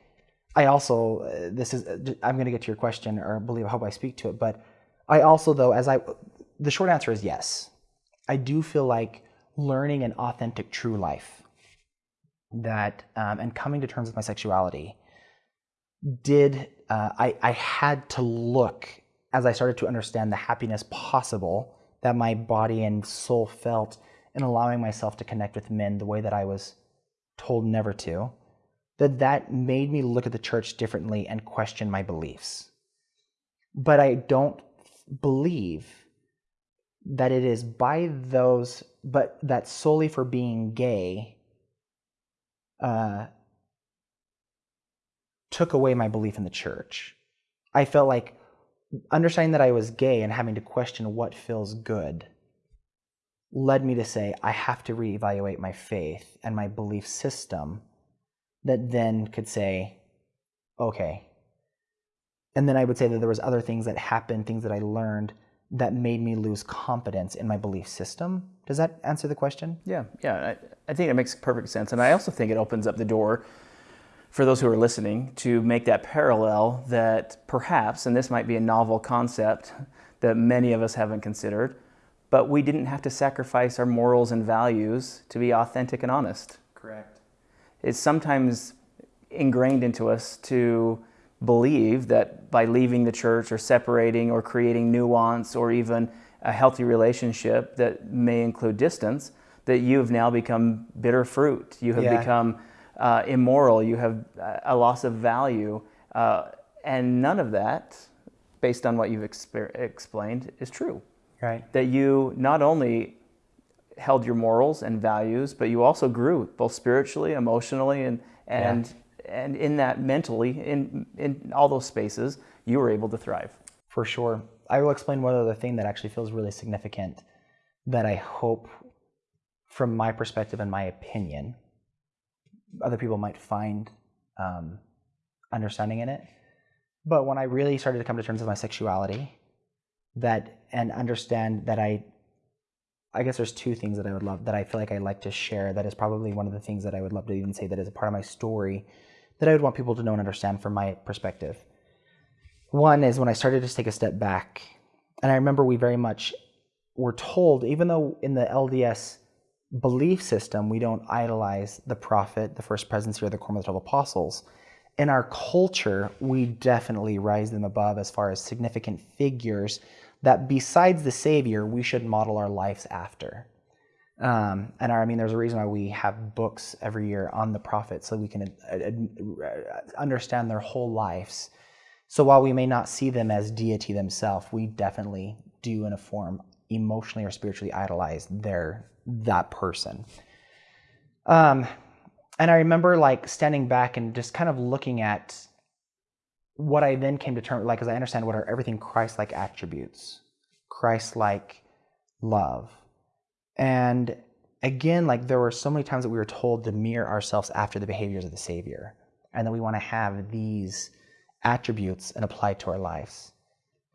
Speaker 2: I also, uh, this is, uh, I'm going to get to your question or believe, I hope I speak to it, but I also, though, as I, the short answer is yes. I do feel like learning an authentic, true life that, um, and coming to terms with my sexuality did, uh, I, I had to look as I started to understand the happiness possible that my body and soul felt in allowing myself to connect with men the way that I was told never to, that that made me look at the church differently and question my beliefs. But I don't believe that it is by those, but that solely for being gay uh, took away my belief in the church. I felt like understanding that I was gay and having to question what feels good led me to say I have to reevaluate my faith and my belief system that then could say okay and then I would say that there was other things that happened things that I learned that made me lose confidence in my belief system does that answer the question
Speaker 1: Yeah, yeah. I, I think it makes perfect sense. And I also think it opens up the door for those who are listening to make that parallel that perhaps, and this might be a novel concept that many of us haven't considered, but we didn't have to sacrifice our morals and values to be authentic and honest.
Speaker 2: Correct.
Speaker 1: It's sometimes ingrained into us to believe that by leaving the church or separating or creating nuance or even a healthy relationship that may include distance, that you have now become bitter fruit. You have
Speaker 2: Yeah.
Speaker 1: become uh, immoral. You have uh, a loss of value. Uh, and none of that, based on what you've explained, is true.
Speaker 2: Right.
Speaker 1: That you not only held your morals and values, but you also grew both spiritually, emotionally, and and and in that mentally, in in all those spaces, you were able to thrive.
Speaker 2: For sure. I will explain one other thing that actually feels really significant that I hope, from my perspective and my opinion, other people might find um, understanding in it. But when I really started to come to terms with my sexuality, that and understand that I, I guess there's two things that I would love that I feel like I like to share. That is probably one of the things that I would love to even say that is a part of my story, that I would want people to know and understand from my perspective. One is when I started to take a step back, and I remember we very much were told, even though in the LDS belief system we don't idolize the prophet, the first presidency, or the quorum of the twelve apostles, in our culture we definitely rise them above as far as significant figures that besides the Savior we should model our lives after. Um, and I mean, there's a reason why we have books every year on the prophets so we can uh, uh, understand their whole lives. So while we may not see them as deity themselves, we definitely do in a form emotionally or spiritually idolize their that person. Um, and I remember like standing back and just kind of looking at what I then came to terms like, as I understand what are everything Christ-like attributes, Christ-like love, and again, like there were so many times that we were told to mirror ourselves after the behaviors of the Savior, and that we want to have these attributes and apply to our lives.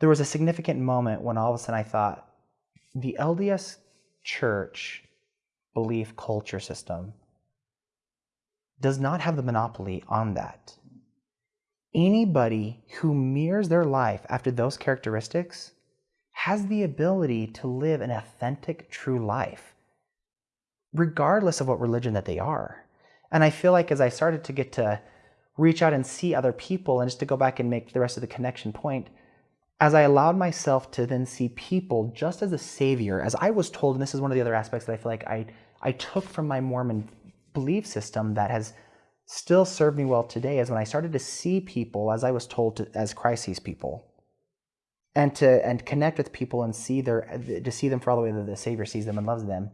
Speaker 2: There was a significant moment when all of a sudden I thought, the LDS church belief culture system does not have the monopoly on that. Anybody who mirrors their life after those characteristics has the ability to live an authentic, true life, regardless of what religion that they are. And I feel like as I started to get to reach out and see other people, and just to go back and make the rest of the connection point, as I allowed myself to then see people just as a savior, as I was told, and this is one of the other aspects that I feel like I, I took from my Mormon belief system that has still served me well today, is when I started to see people as I was told to, as Christ sees people. And to and connect with people and see their to see them for all the way that the Savior sees them and loves them,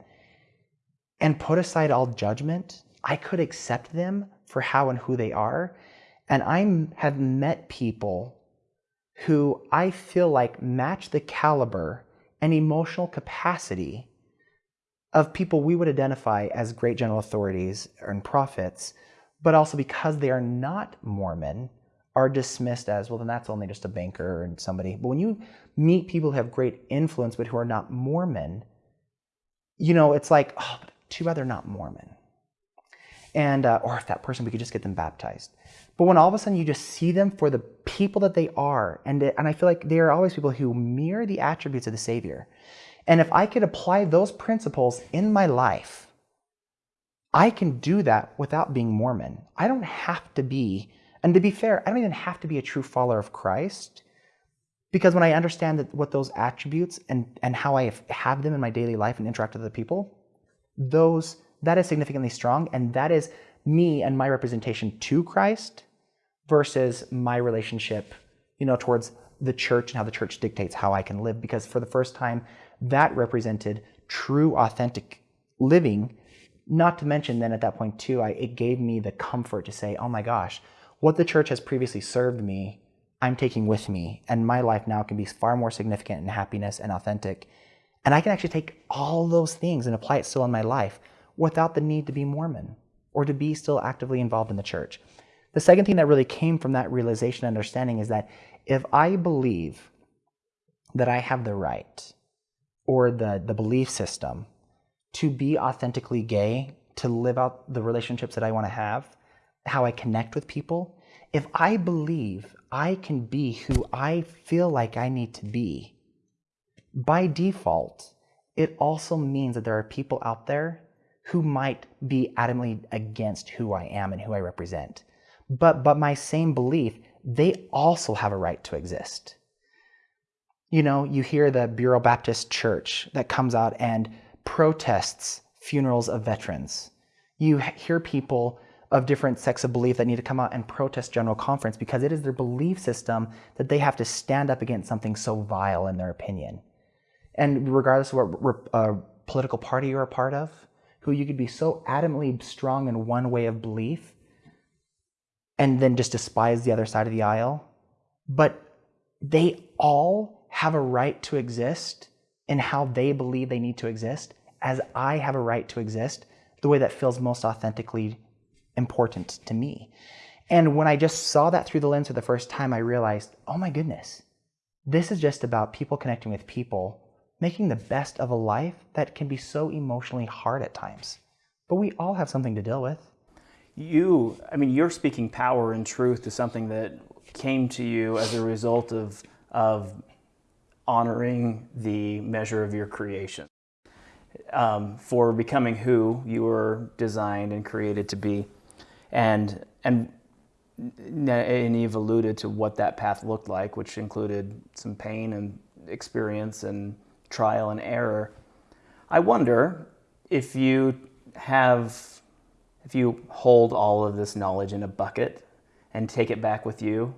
Speaker 2: and put aside all judgment, I could accept them for how and who they are. And I have met people who I feel like match the caliber and emotional capacity of people we would identify as great general authorities and prophets, but also because they are not Mormon, are dismissed as, well, then that's only just a banker and somebody. But when you meet people who have great influence but who are not Mormon, you know, it's like, oh, too bad they're not Mormon and uh, or if that person we could just get them baptized. But when all of a sudden you just see them for the people that they are and and i feel like they are always people who mirror the attributes of the savior. And if i could apply those principles in my life i can do that without being mormon. I don't have to be and to be fair i don't even have to be a true follower of christ because when i understand that what those attributes and and how i have them in my daily life and interact with other people those that is significantly strong and that is me and my representation to christ versus my relationship you know towards the church and how the church dictates how i can live. Because for the first time that represented true authentic living. Not to mention then at that point too I, it gave me the comfort to say oh my gosh what the church has previously served me i'm taking with me and my life now can be far more significant in happiness and authentic. And i can actually take all those things and apply it still in my life without the need to be Mormon or to be still actively involved in the church. The second thing that really came from that realization and understanding is that if I believe that I have the right or the, the belief system to be authentically gay, to live out the relationships that I want to have, how I connect with people, if I believe I can be who I feel like I need to be, by default, it also means that there are people out there who might be adamantly against who I am and who I represent. But, but my same belief, they also have a right to exist. You know, you hear the Westboro Baptist Church that comes out and protests funerals of veterans. You hear people of different sects of belief that need to come out and protest General Conference because it is their belief system that they have to stand up against something so vile in their opinion. And regardless of what uh, political party you're a part of, who you could be so adamantly strong in one way of belief and then just despise the other side of the aisle. But they all have a right to exist in how they believe they need to exist, as I have a right to exist the way that feels most authentically important to me. And when I just saw that through the lens for the first time, I realized, oh my goodness, this is just about people connecting with people making the best of a life that can be so emotionally hard at times. But we all have something to deal with.
Speaker 1: You, I mean, you're speaking power and truth to something that came to you as a result of, of honoring the measure of your creation. Um, for becoming who you were designed and created to be. And, and, and you've alluded to what that path looked like, which included some pain and experience and trial and error. I wonder if you have, if you hold all of this knowledge in a bucket and take it back with you,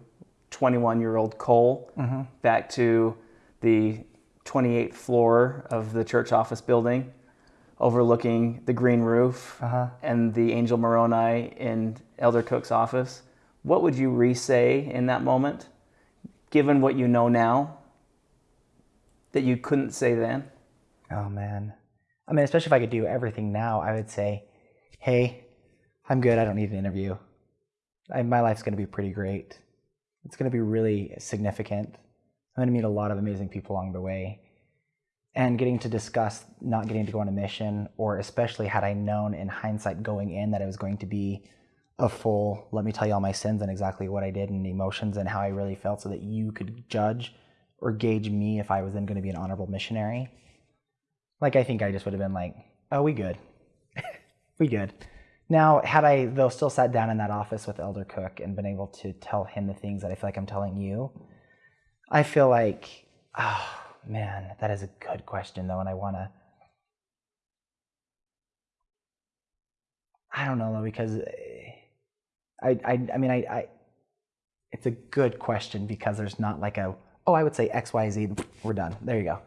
Speaker 1: 21 year old Cole, mm-hmm. back to the 28th floor of the church office building, overlooking the green roof uh-huh. and the Angel Moroni in Elder Cook's office. What would you re say in that moment, given what you know now? That you couldn't say then?
Speaker 2: Oh man. I mean, especially if I could do everything now, I would say, "Hey, I'm good. I don't need an interview. I, my life's going to be pretty great. It's going to be really significant. I'm going to meet a lot of amazing people along the way." And getting to discuss not getting to go on a mission, or especially had I known in hindsight going in that it was going to be a full, let me tell you all my sins and exactly what I did and emotions and how I really felt so that you could judge or gauge me if I was then going to be an honorable missionary. Like, I think I just would have been like, oh, we good. we good. Now, had I, though, still sat down in that office with Elder Cook and been able to tell him the things that I feel like I'm telling you, I feel like, oh, man, that is a good question, though, and I want to. I don't know, though, because eh, I, I, I mean, I, I, it's a good question because there's not like a oh, I would say X, Y, Z, we're done. There you go.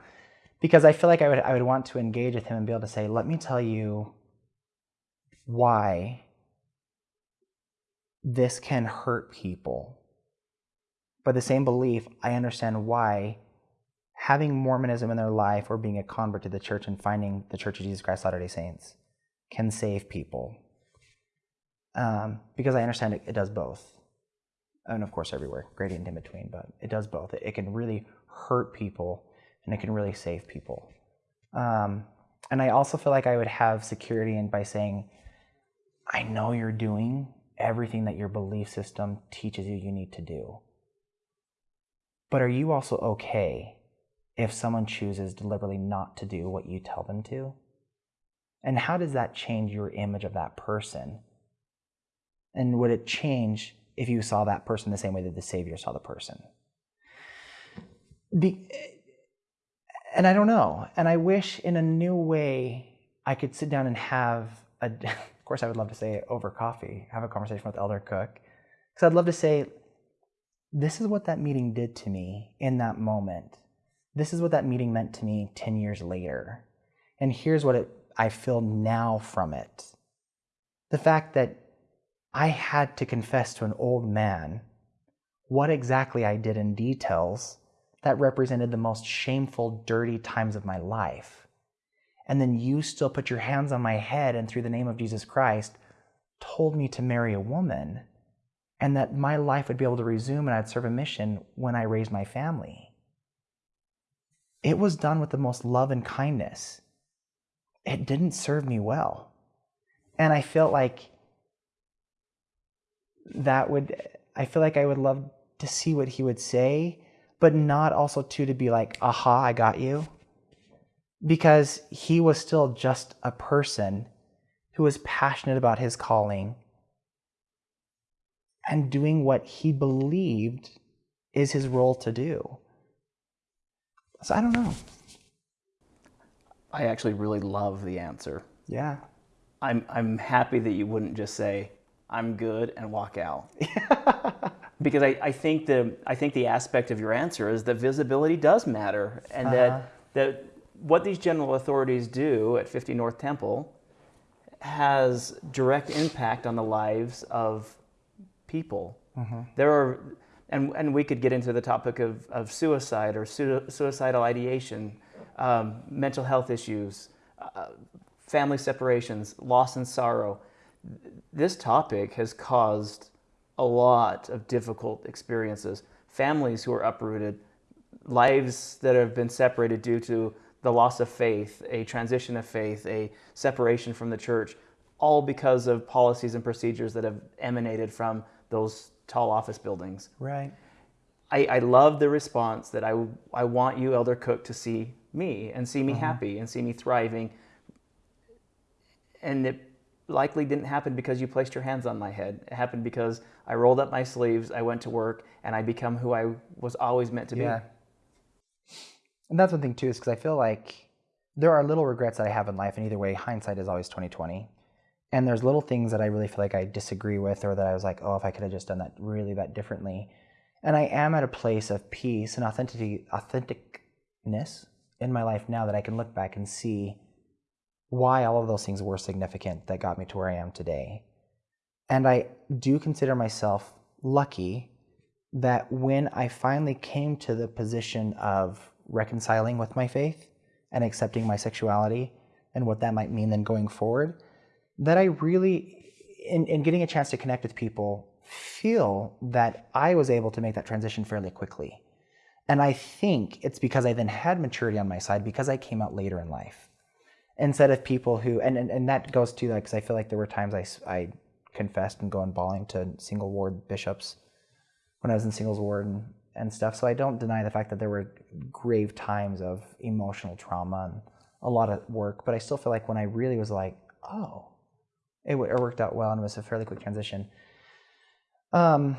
Speaker 2: Because I feel like I would, I would want to engage with him and be able to say, let me tell you why this can hurt people. But the same belief, I understand why having Mormonism in their life or being a convert to the church and finding the Church of Jesus Christ Latter day Saints can save people. Um, because I understand it, it does both and of course everywhere, gradient in between, but it does both. It, can really hurt people and it can really save people. Um, and I also feel like I would have security in by saying, I know you're doing everything that your belief system teaches you you need to do. But are you also okay if someone chooses deliberately not to do what you tell them to? And how does that change your image of that person? And would it change if you saw that person the same way that the Savior saw the person. Be, and I don't know. And I wish in a new way I could sit down and have a, of course, I would love to say over coffee, have a conversation with Elder Cook. Because I'd love to say, this is what that meeting did to me in that moment. This is what that meeting meant to me 10 years later. And here's what it, I feel now from it. The fact that I had to confess to an old man what exactly I did in details that represented the most shameful, dirty times of my life. And then you still put your hands on my head and through the name of Jesus Christ told me to marry a woman and that my life would be able to resume and I'd serve a mission when I raised my family. It was done with the most love and kindness. It didn't serve me well. And I felt like that would I feel like I would love to see what he would say, but not also too to be like, aha, I got you. because he was still just a person who was passionate about his calling and doing what he believed is his role to do. So I don't know.
Speaker 1: I actually really love the answer.
Speaker 2: Yeah.
Speaker 1: I'm I'm happy that you wouldn't just say I'm good and walk out. because I, I think the I think the aspect of your answer is that visibility does matter and
Speaker 2: Uh-huh.
Speaker 1: that that what these general authorities do at 50 North Temple has direct impact on the lives of people.
Speaker 2: Mm-hmm.
Speaker 1: There are and, and we could get into the topic of, of suicide or su- suicidal ideation, um, mental health issues, uh, family separations, loss and sorrow. This topic has caused a lot of difficult experiences. Families who are uprooted, lives that have been separated due to the loss of faith, a transition of faith, a separation from the church, all because of policies and procedures that have emanated from those tall office buildings.
Speaker 2: Right.
Speaker 1: I, I love the response that I, I want you, Elder Cook, to see me and see me mm-hmm. happy and see me thriving. And it likely didn't happen because you placed your hands on my head. It happened because I rolled up my sleeves, I went to work, and I become who I was always meant to
Speaker 2: Yeah.
Speaker 1: be.
Speaker 2: And that's one thing too, is because I feel like there are little regrets that I have in life, and either way, hindsight is always twenty twenty. And there's little things that I really feel like I disagree with, or that I was like, oh, if I could have just done that really that differently. And I am at a place of peace and authenticity, authenticness in my life now that I can look back and see why all of those things were significant that got me to where I am today. And I do consider myself lucky that when I finally came to the position of reconciling with my faith and accepting my sexuality and what that might mean then going forward, that I really, in, in getting a chance to connect with people, feel that I was able to make that transition fairly quickly. And I think it's because I then had maturity on my side because I came out later in life. Instead of people who, and, and, and that goes to like because I feel like there were times I I confessed and going bawling to single ward bishops when I was in singles ward and, and stuff. So I don't deny the fact that there were grave times of emotional trauma and a lot of work. But I still feel like when I really was like, oh, it, it worked out well and it was a fairly quick transition. Um,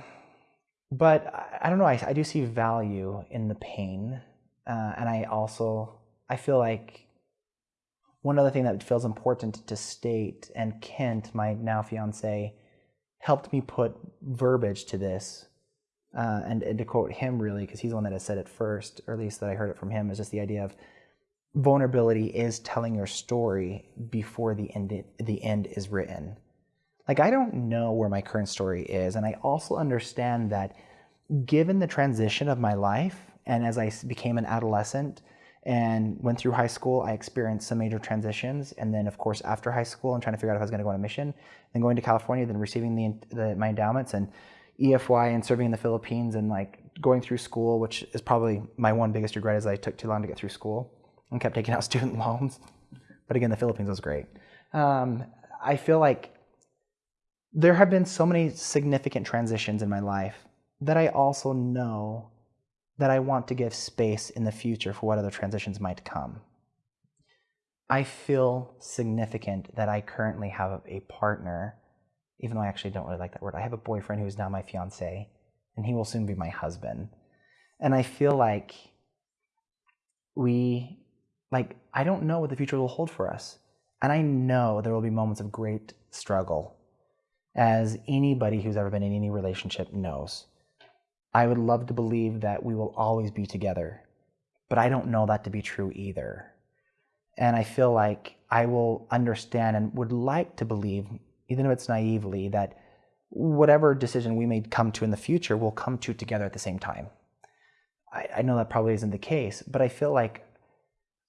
Speaker 2: but I, don't know. I, I do see value in the pain, uh, and I also I feel like one other thing that feels important to state, and Kent, my now fiance, helped me put verbiage to this, uh, and, and to quote him really, because he's the one that has said it first, or at least that I heard it from him, is just the idea of vulnerability is telling your story before the end the end is written. Like I don't know where my current story is, and I also understand that given the transition of my life, and as I became an adolescent and went through high school, I experienced some major transitions, and then of course after high school, and trying to figure out if I was going to go on a mission, then going to California, then receiving the, the my endowments and EFY and serving in the Philippines, and like going through school, which is probably my one biggest regret is I took too long to get through school and kept taking out student loans. But again, the Philippines was great. Um, I feel like there have been so many significant transitions in my life that I also know that I want to give space in the future for what other transitions might come. I feel significant that I currently have a partner, even though I actually don't really like that word. I have a boyfriend who is now my fiance, and he will soon be my husband. And I feel like we, like, I don't know what the future will hold for us. And I know there will be moments of great struggle, as anybody who's ever been in any relationship knows. I would love to believe that we will always be together, but I don't know that to be true either. And I feel like I will understand and would like to believe, even if it's naively, that whatever decision we may come to in the future, we'll come to together at the same time. I, I know that probably isn't the case, but I feel like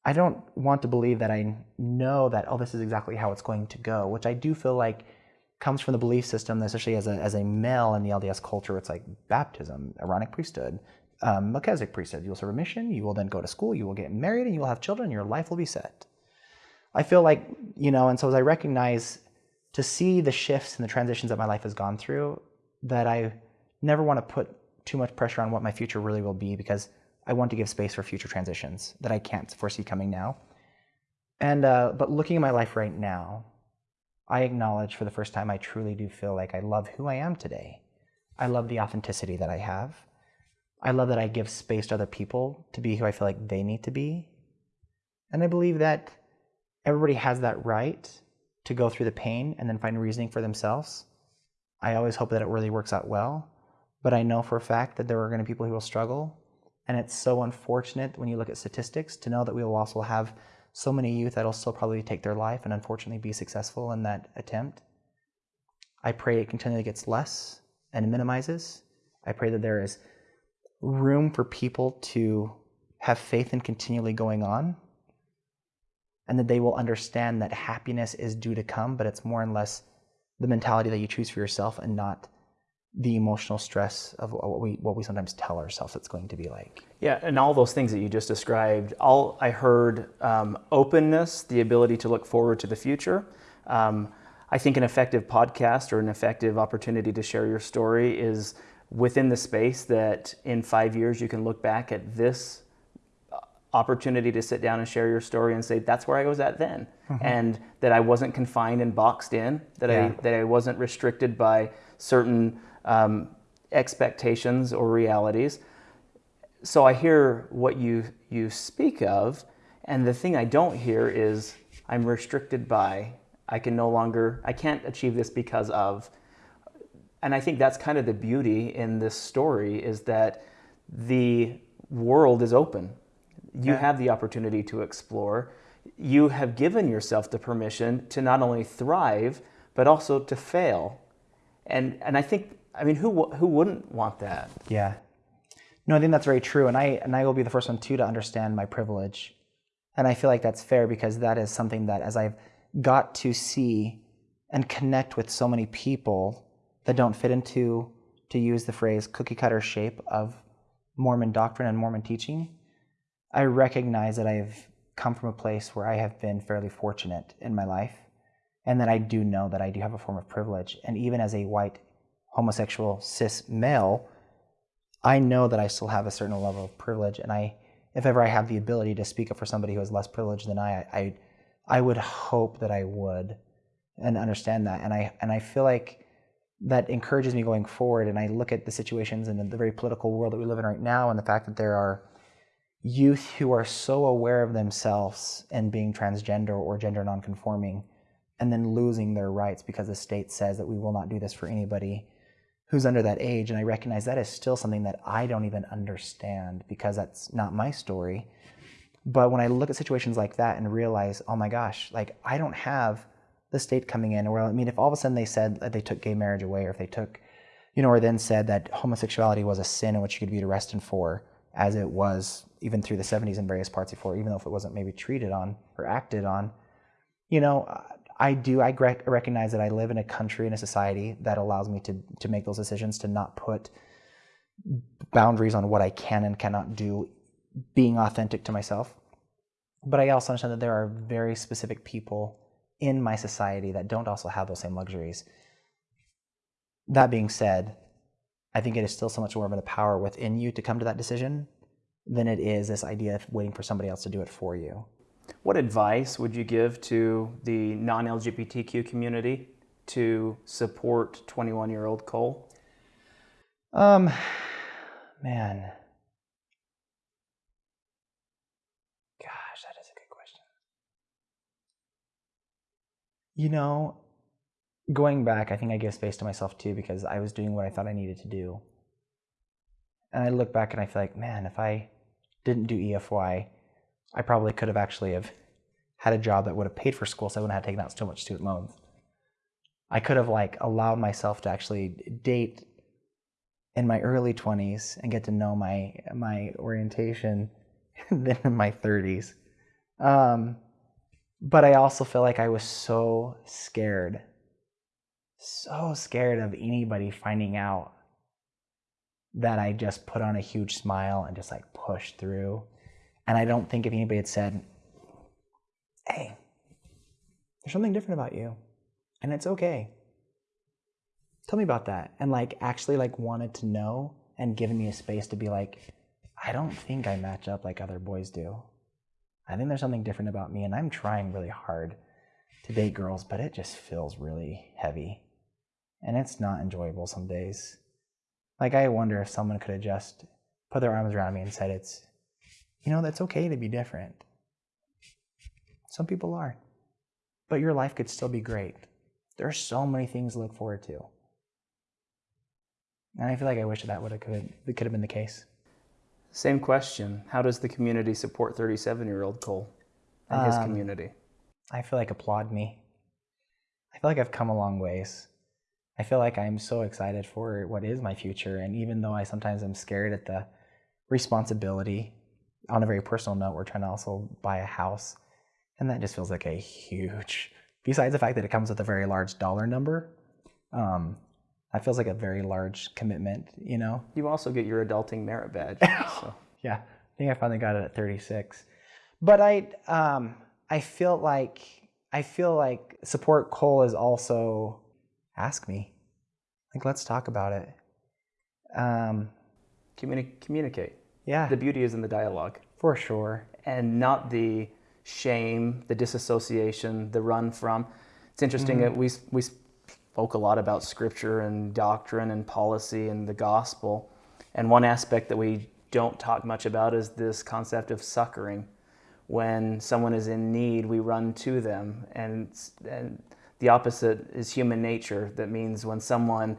Speaker 2: I don't want to believe that I know that, oh, this is exactly how it's going to go, which I do feel like comes from the belief system, especially as a, as a male in the LDS culture, it's like baptism, Aaronic priesthood, um, Melchizedek priesthood. You will serve a mission, you will then go to school, you will get married, and you will have children, and your life will be set. I feel like, you know, and so as I recognize to see the shifts and the transitions that my life has gone through, that I never want to put too much pressure on what my future really will be because I want to give space for future transitions that I can't foresee coming now. And uh, but looking at my life right now, I acknowledge for the first time I truly do feel like I love who I am today. I love the authenticity that I have. I love that I give space to other people to be who I feel like they need to be. And I believe that everybody has that right to go through the pain and then find reasoning for themselves. I always hope that it really works out well, but I know for a fact that there are going to be people who will struggle. And it's so unfortunate when you look at statistics to know that we will also have so many youth that'll still probably take their life and unfortunately be successful in that attempt. I pray it continually gets less and minimizes. I pray that there is room for people to have faith in continually going on and that they will understand that happiness is due to come, but it's more and less the mentality that you choose for yourself and not the emotional stress of what we what we sometimes tell ourselves it's going to be like.
Speaker 1: Yeah, and all those things that you just described, all I heard um, openness, the ability to look forward to the future. Um, I think an effective podcast or an effective opportunity to share your story is within the space that in five years you can look back at this opportunity to sit down and share your story and say that's where I was at then, mm-hmm. and that I wasn't confined and boxed in, that yeah. I that I wasn't restricted by certain um, expectations or realities. So I hear what you you speak of, and the thing I don't hear is I'm restricted by I can no longer I can't achieve this because of. And I think that's kind of the beauty in this story is that the world is open you yeah. have the opportunity to explore. You have given yourself the permission to not only thrive, but also to fail. And, and I think, I mean, who, who wouldn't want that?
Speaker 2: Yeah. No, I think that's very true. And I, and I will be the first one, too, to understand my privilege. And I feel like that's fair because that is something that, as I've got to see and connect with so many people that don't fit into, to use the phrase, cookie cutter shape of Mormon doctrine and Mormon teaching, I recognize that I've come from a place where I have been fairly fortunate in my life, and that I do know that I do have a form of privilege. And even as a white homosexual cis male, I know that I still have a certain level of privilege, and I, if ever I have the ability to speak up for somebody who is less privileged than I, I, I would hope that I would, and understand that. And I and I feel like that encourages me going forward. And I look at the situations in the very political world that we live in right now, and the fact that there are youth who are so aware of themselves and being transgender or gender nonconforming and then losing their rights because the state says that we will not do this for anybody who's under that age and i recognize that is still something that i don't even understand because that's not my story but when i look at situations like that and realize oh my gosh like i don't have the state coming in or i mean if all of a sudden they said that they took gay marriage away or if they took you know or then said that homosexuality was a sin in which you could be arrested for as it was even through the 70s in various parts before, even though if it wasn't maybe treated on or acted on. You know, I do, I recognize that I live in a country, in a society that allows me to, to make those decisions, to not put boundaries on what I can and cannot do, being authentic to myself. But I also understand that there are very specific people in my society that don't also have those same luxuries. That being said, I think it is still so much more of a power within you to come to that decision than it is this idea of waiting for somebody else to do it for you.
Speaker 1: What advice would you give to the non LGBTQ community to support 21 year old Cole?
Speaker 2: Um, man. Gosh, that is a good question. You know, going back, I think I gave space to myself too because I was doing what I thought I needed to do. And I look back and I feel like, man, if I didn't do EFY, I probably could have actually have had a job that would have paid for school so I wouldn't have taken out so much student loans. I could have like allowed myself to actually date in my early 20s and get to know my my orientation then in my 30s. Um, but I also feel like I was so scared, so scared of anybody finding out that I just put on a huge smile and just like pushed through. And I don't think if anybody had said, hey, there's something different about you and it's okay. Tell me about that. And like actually like wanted to know and given me a space to be like, I don't think I match up like other boys do. I think there's something different about me, and I'm trying really hard to date girls, but it just feels really heavy. And it's not enjoyable some days. Like, I wonder if someone could have just put their arms around me and said, It's, you know, that's okay to be different. Some people are. But your life could still be great. There are so many things to look forward to. And I feel like I wish that would have could it could have been the case.
Speaker 1: Same question. How does the community support 37 year old Cole and his
Speaker 2: Um,
Speaker 1: community?
Speaker 2: I feel like applaud me. I feel like I've come a long ways. I feel like I'm so excited for what is my future. And even though I sometimes am scared at the responsibility, on a very personal note, we're trying to also buy a house. And that just feels like a huge, besides the fact that it comes with a very large dollar number, um, that feels like a very large commitment, you know?
Speaker 1: You also get your adulting merit badge. so.
Speaker 2: Yeah, I think I finally got it at 36. But I, um, I feel like I feel like support Cole is also ask me, like let's talk about it. Um,
Speaker 1: Communi- communicate.
Speaker 2: Yeah,
Speaker 1: The beauty is in the dialogue
Speaker 2: for sure.
Speaker 1: and not the shame, the disassociation, the run from. It's interesting mm-hmm. that we, we spoke a lot about scripture and doctrine and policy and the gospel. And one aspect that we don't talk much about is this concept of succoring. When someone is in need, we run to them. And, and the opposite is human nature. That means when someone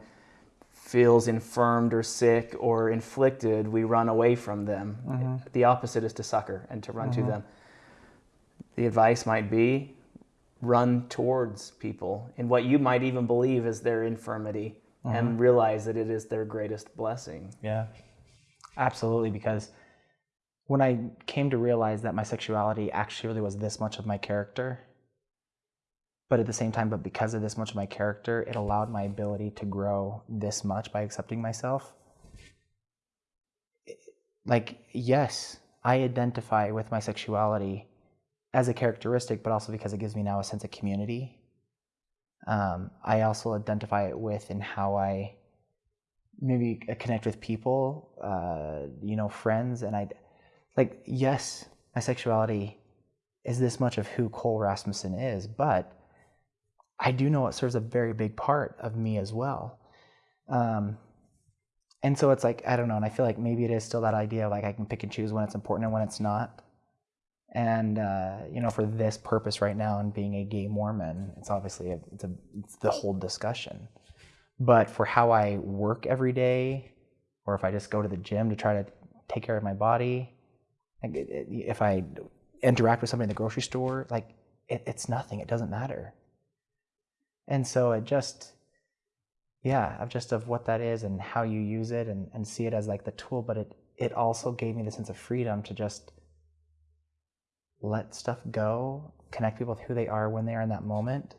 Speaker 1: feels infirmed or sick or inflicted, we run away from them. Mm-hmm. The opposite is to succor and to run to mm-hmm. them. The advice might be run towards people in what you might even believe is their infirmity and mm-hmm. realize that it is their greatest blessing.
Speaker 2: Yeah, absolutely. Because when I came to realize that my sexuality actually really was this much of my character, but at the same time, but because of this much of my character, it allowed my ability to grow this much by accepting myself. Like, yes, I identify with my sexuality as a characteristic, but also because it gives me now a sense of community. Um, I also identify it with in how I maybe uh, connect with people, uh, you know, friends, and I, like, yes, my sexuality is this much of who Cole Rasmussen is, but I do know it serves a very big part of me as well. Um, and so it's like I don't know, and I feel like maybe it is still that idea of like I can pick and choose when it's important and when it's not. And uh, you know, for this purpose right now, and being a gay Mormon, it's obviously a, it's a it's the whole discussion. But for how I work every day, or if I just go to the gym to try to take care of my body, if I interact with somebody in the grocery store, like it, it's nothing. It doesn't matter. And so it just, yeah, of just of what that is and how you use it and, and see it as like the tool. But it it also gave me the sense of freedom to just let stuff go, connect people with who they are when they are in that moment.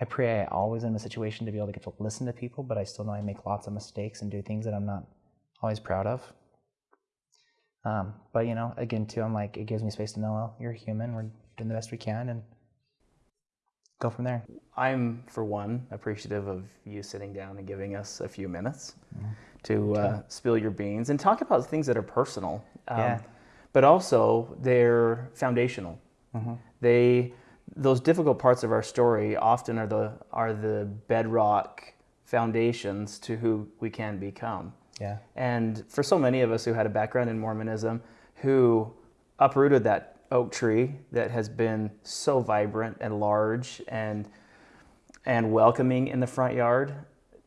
Speaker 2: I pray I always am in a situation to be able to get to listen to people, but I still know I make lots of mistakes and do things that I'm not always proud of. Um, but you know, again, too, I'm like, it gives me space to know, well, you're human. We're doing the best we can, and go from there.
Speaker 1: I'm, for one, appreciative of you sitting down and giving us a few minutes to uh, spill your beans and talk about things that are personal, um,
Speaker 2: Yeah.
Speaker 1: but also they're foundational. Mm-hmm. They, those difficult parts of our story often are the are the bedrock foundations to who we can become.
Speaker 2: Yeah.
Speaker 1: And for so many of us who had a background in Mormonism, who uprooted that oak tree that has been so vibrant and large and and welcoming in the front yard,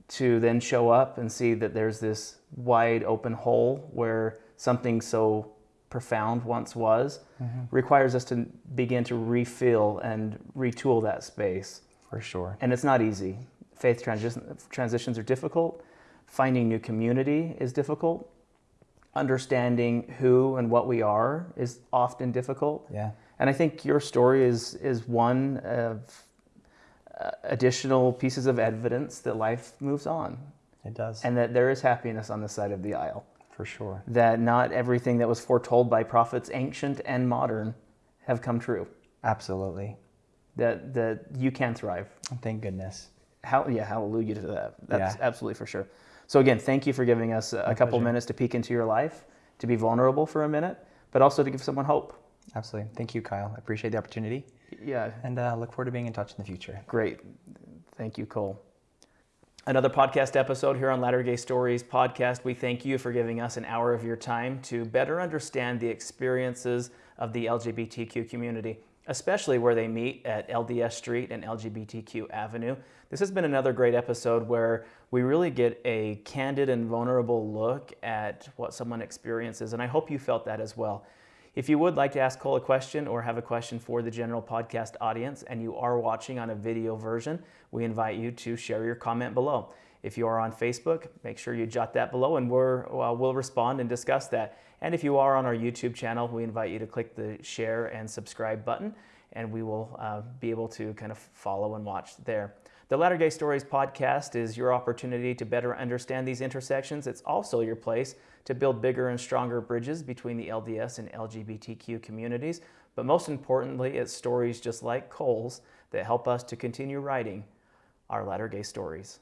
Speaker 1: to then show up and see that there's this wide open hole where something so profound once was, mm-hmm. requires us to begin to refill and retool that space.
Speaker 2: For sure.
Speaker 1: And it's not easy. Faith transition, transitions are difficult. Finding new community is difficult. Understanding who and what we are is often difficult.
Speaker 2: Yeah.
Speaker 1: And I think your story is is one of uh, additional pieces of evidence that life moves on
Speaker 2: It does.
Speaker 1: and that there is happiness on the side of the aisle.
Speaker 2: for sure.
Speaker 1: That not everything that was foretold by prophets, ancient and modern, have come true.
Speaker 2: Absolutely.
Speaker 1: That that you can thrive.
Speaker 2: Thank goodness.
Speaker 1: How, yeah, hallelujah to that. That's
Speaker 2: Yeah.
Speaker 1: absolutely for sure. So again, thank you for giving us a couple
Speaker 2: pleasure.
Speaker 1: minutes to peek into your life, to be vulnerable for a minute, but also to give someone hope
Speaker 2: Absolutely. Thank you, Kyle. I appreciate the opportunity
Speaker 1: Yeah,
Speaker 2: and uh, look forward to being in touch in the future.
Speaker 1: great. Thank you, Cole. Another podcast episode here on Latter Gay Stories podcast. We thank you for giving us an hour of your time to better understand the experiences of the LGBTQ community, especially where they meet at LDS Street and LGBTQ Avenue. This has been another great episode where we really get a candid and vulnerable look at what someone experiences, and I hope you felt that as well. If you would like to ask Cole a question or have a question for the general podcast audience and you are watching on a video version, we invite you to share your comment below. If you are on Facebook, make sure you jot that below and we're, uh, we'll respond and discuss that. And if you are on our YouTube channel, we invite you to click the share and subscribe button and we will uh, be able to kind of follow and watch there. The Latter Gay Stories podcast is your opportunity to better understand these intersections. It's also your place to build bigger and stronger bridges between the LDS and LGBTQ communities. But most importantly, it's stories just like Cole's that help us to continue writing our Latter Gay Stories.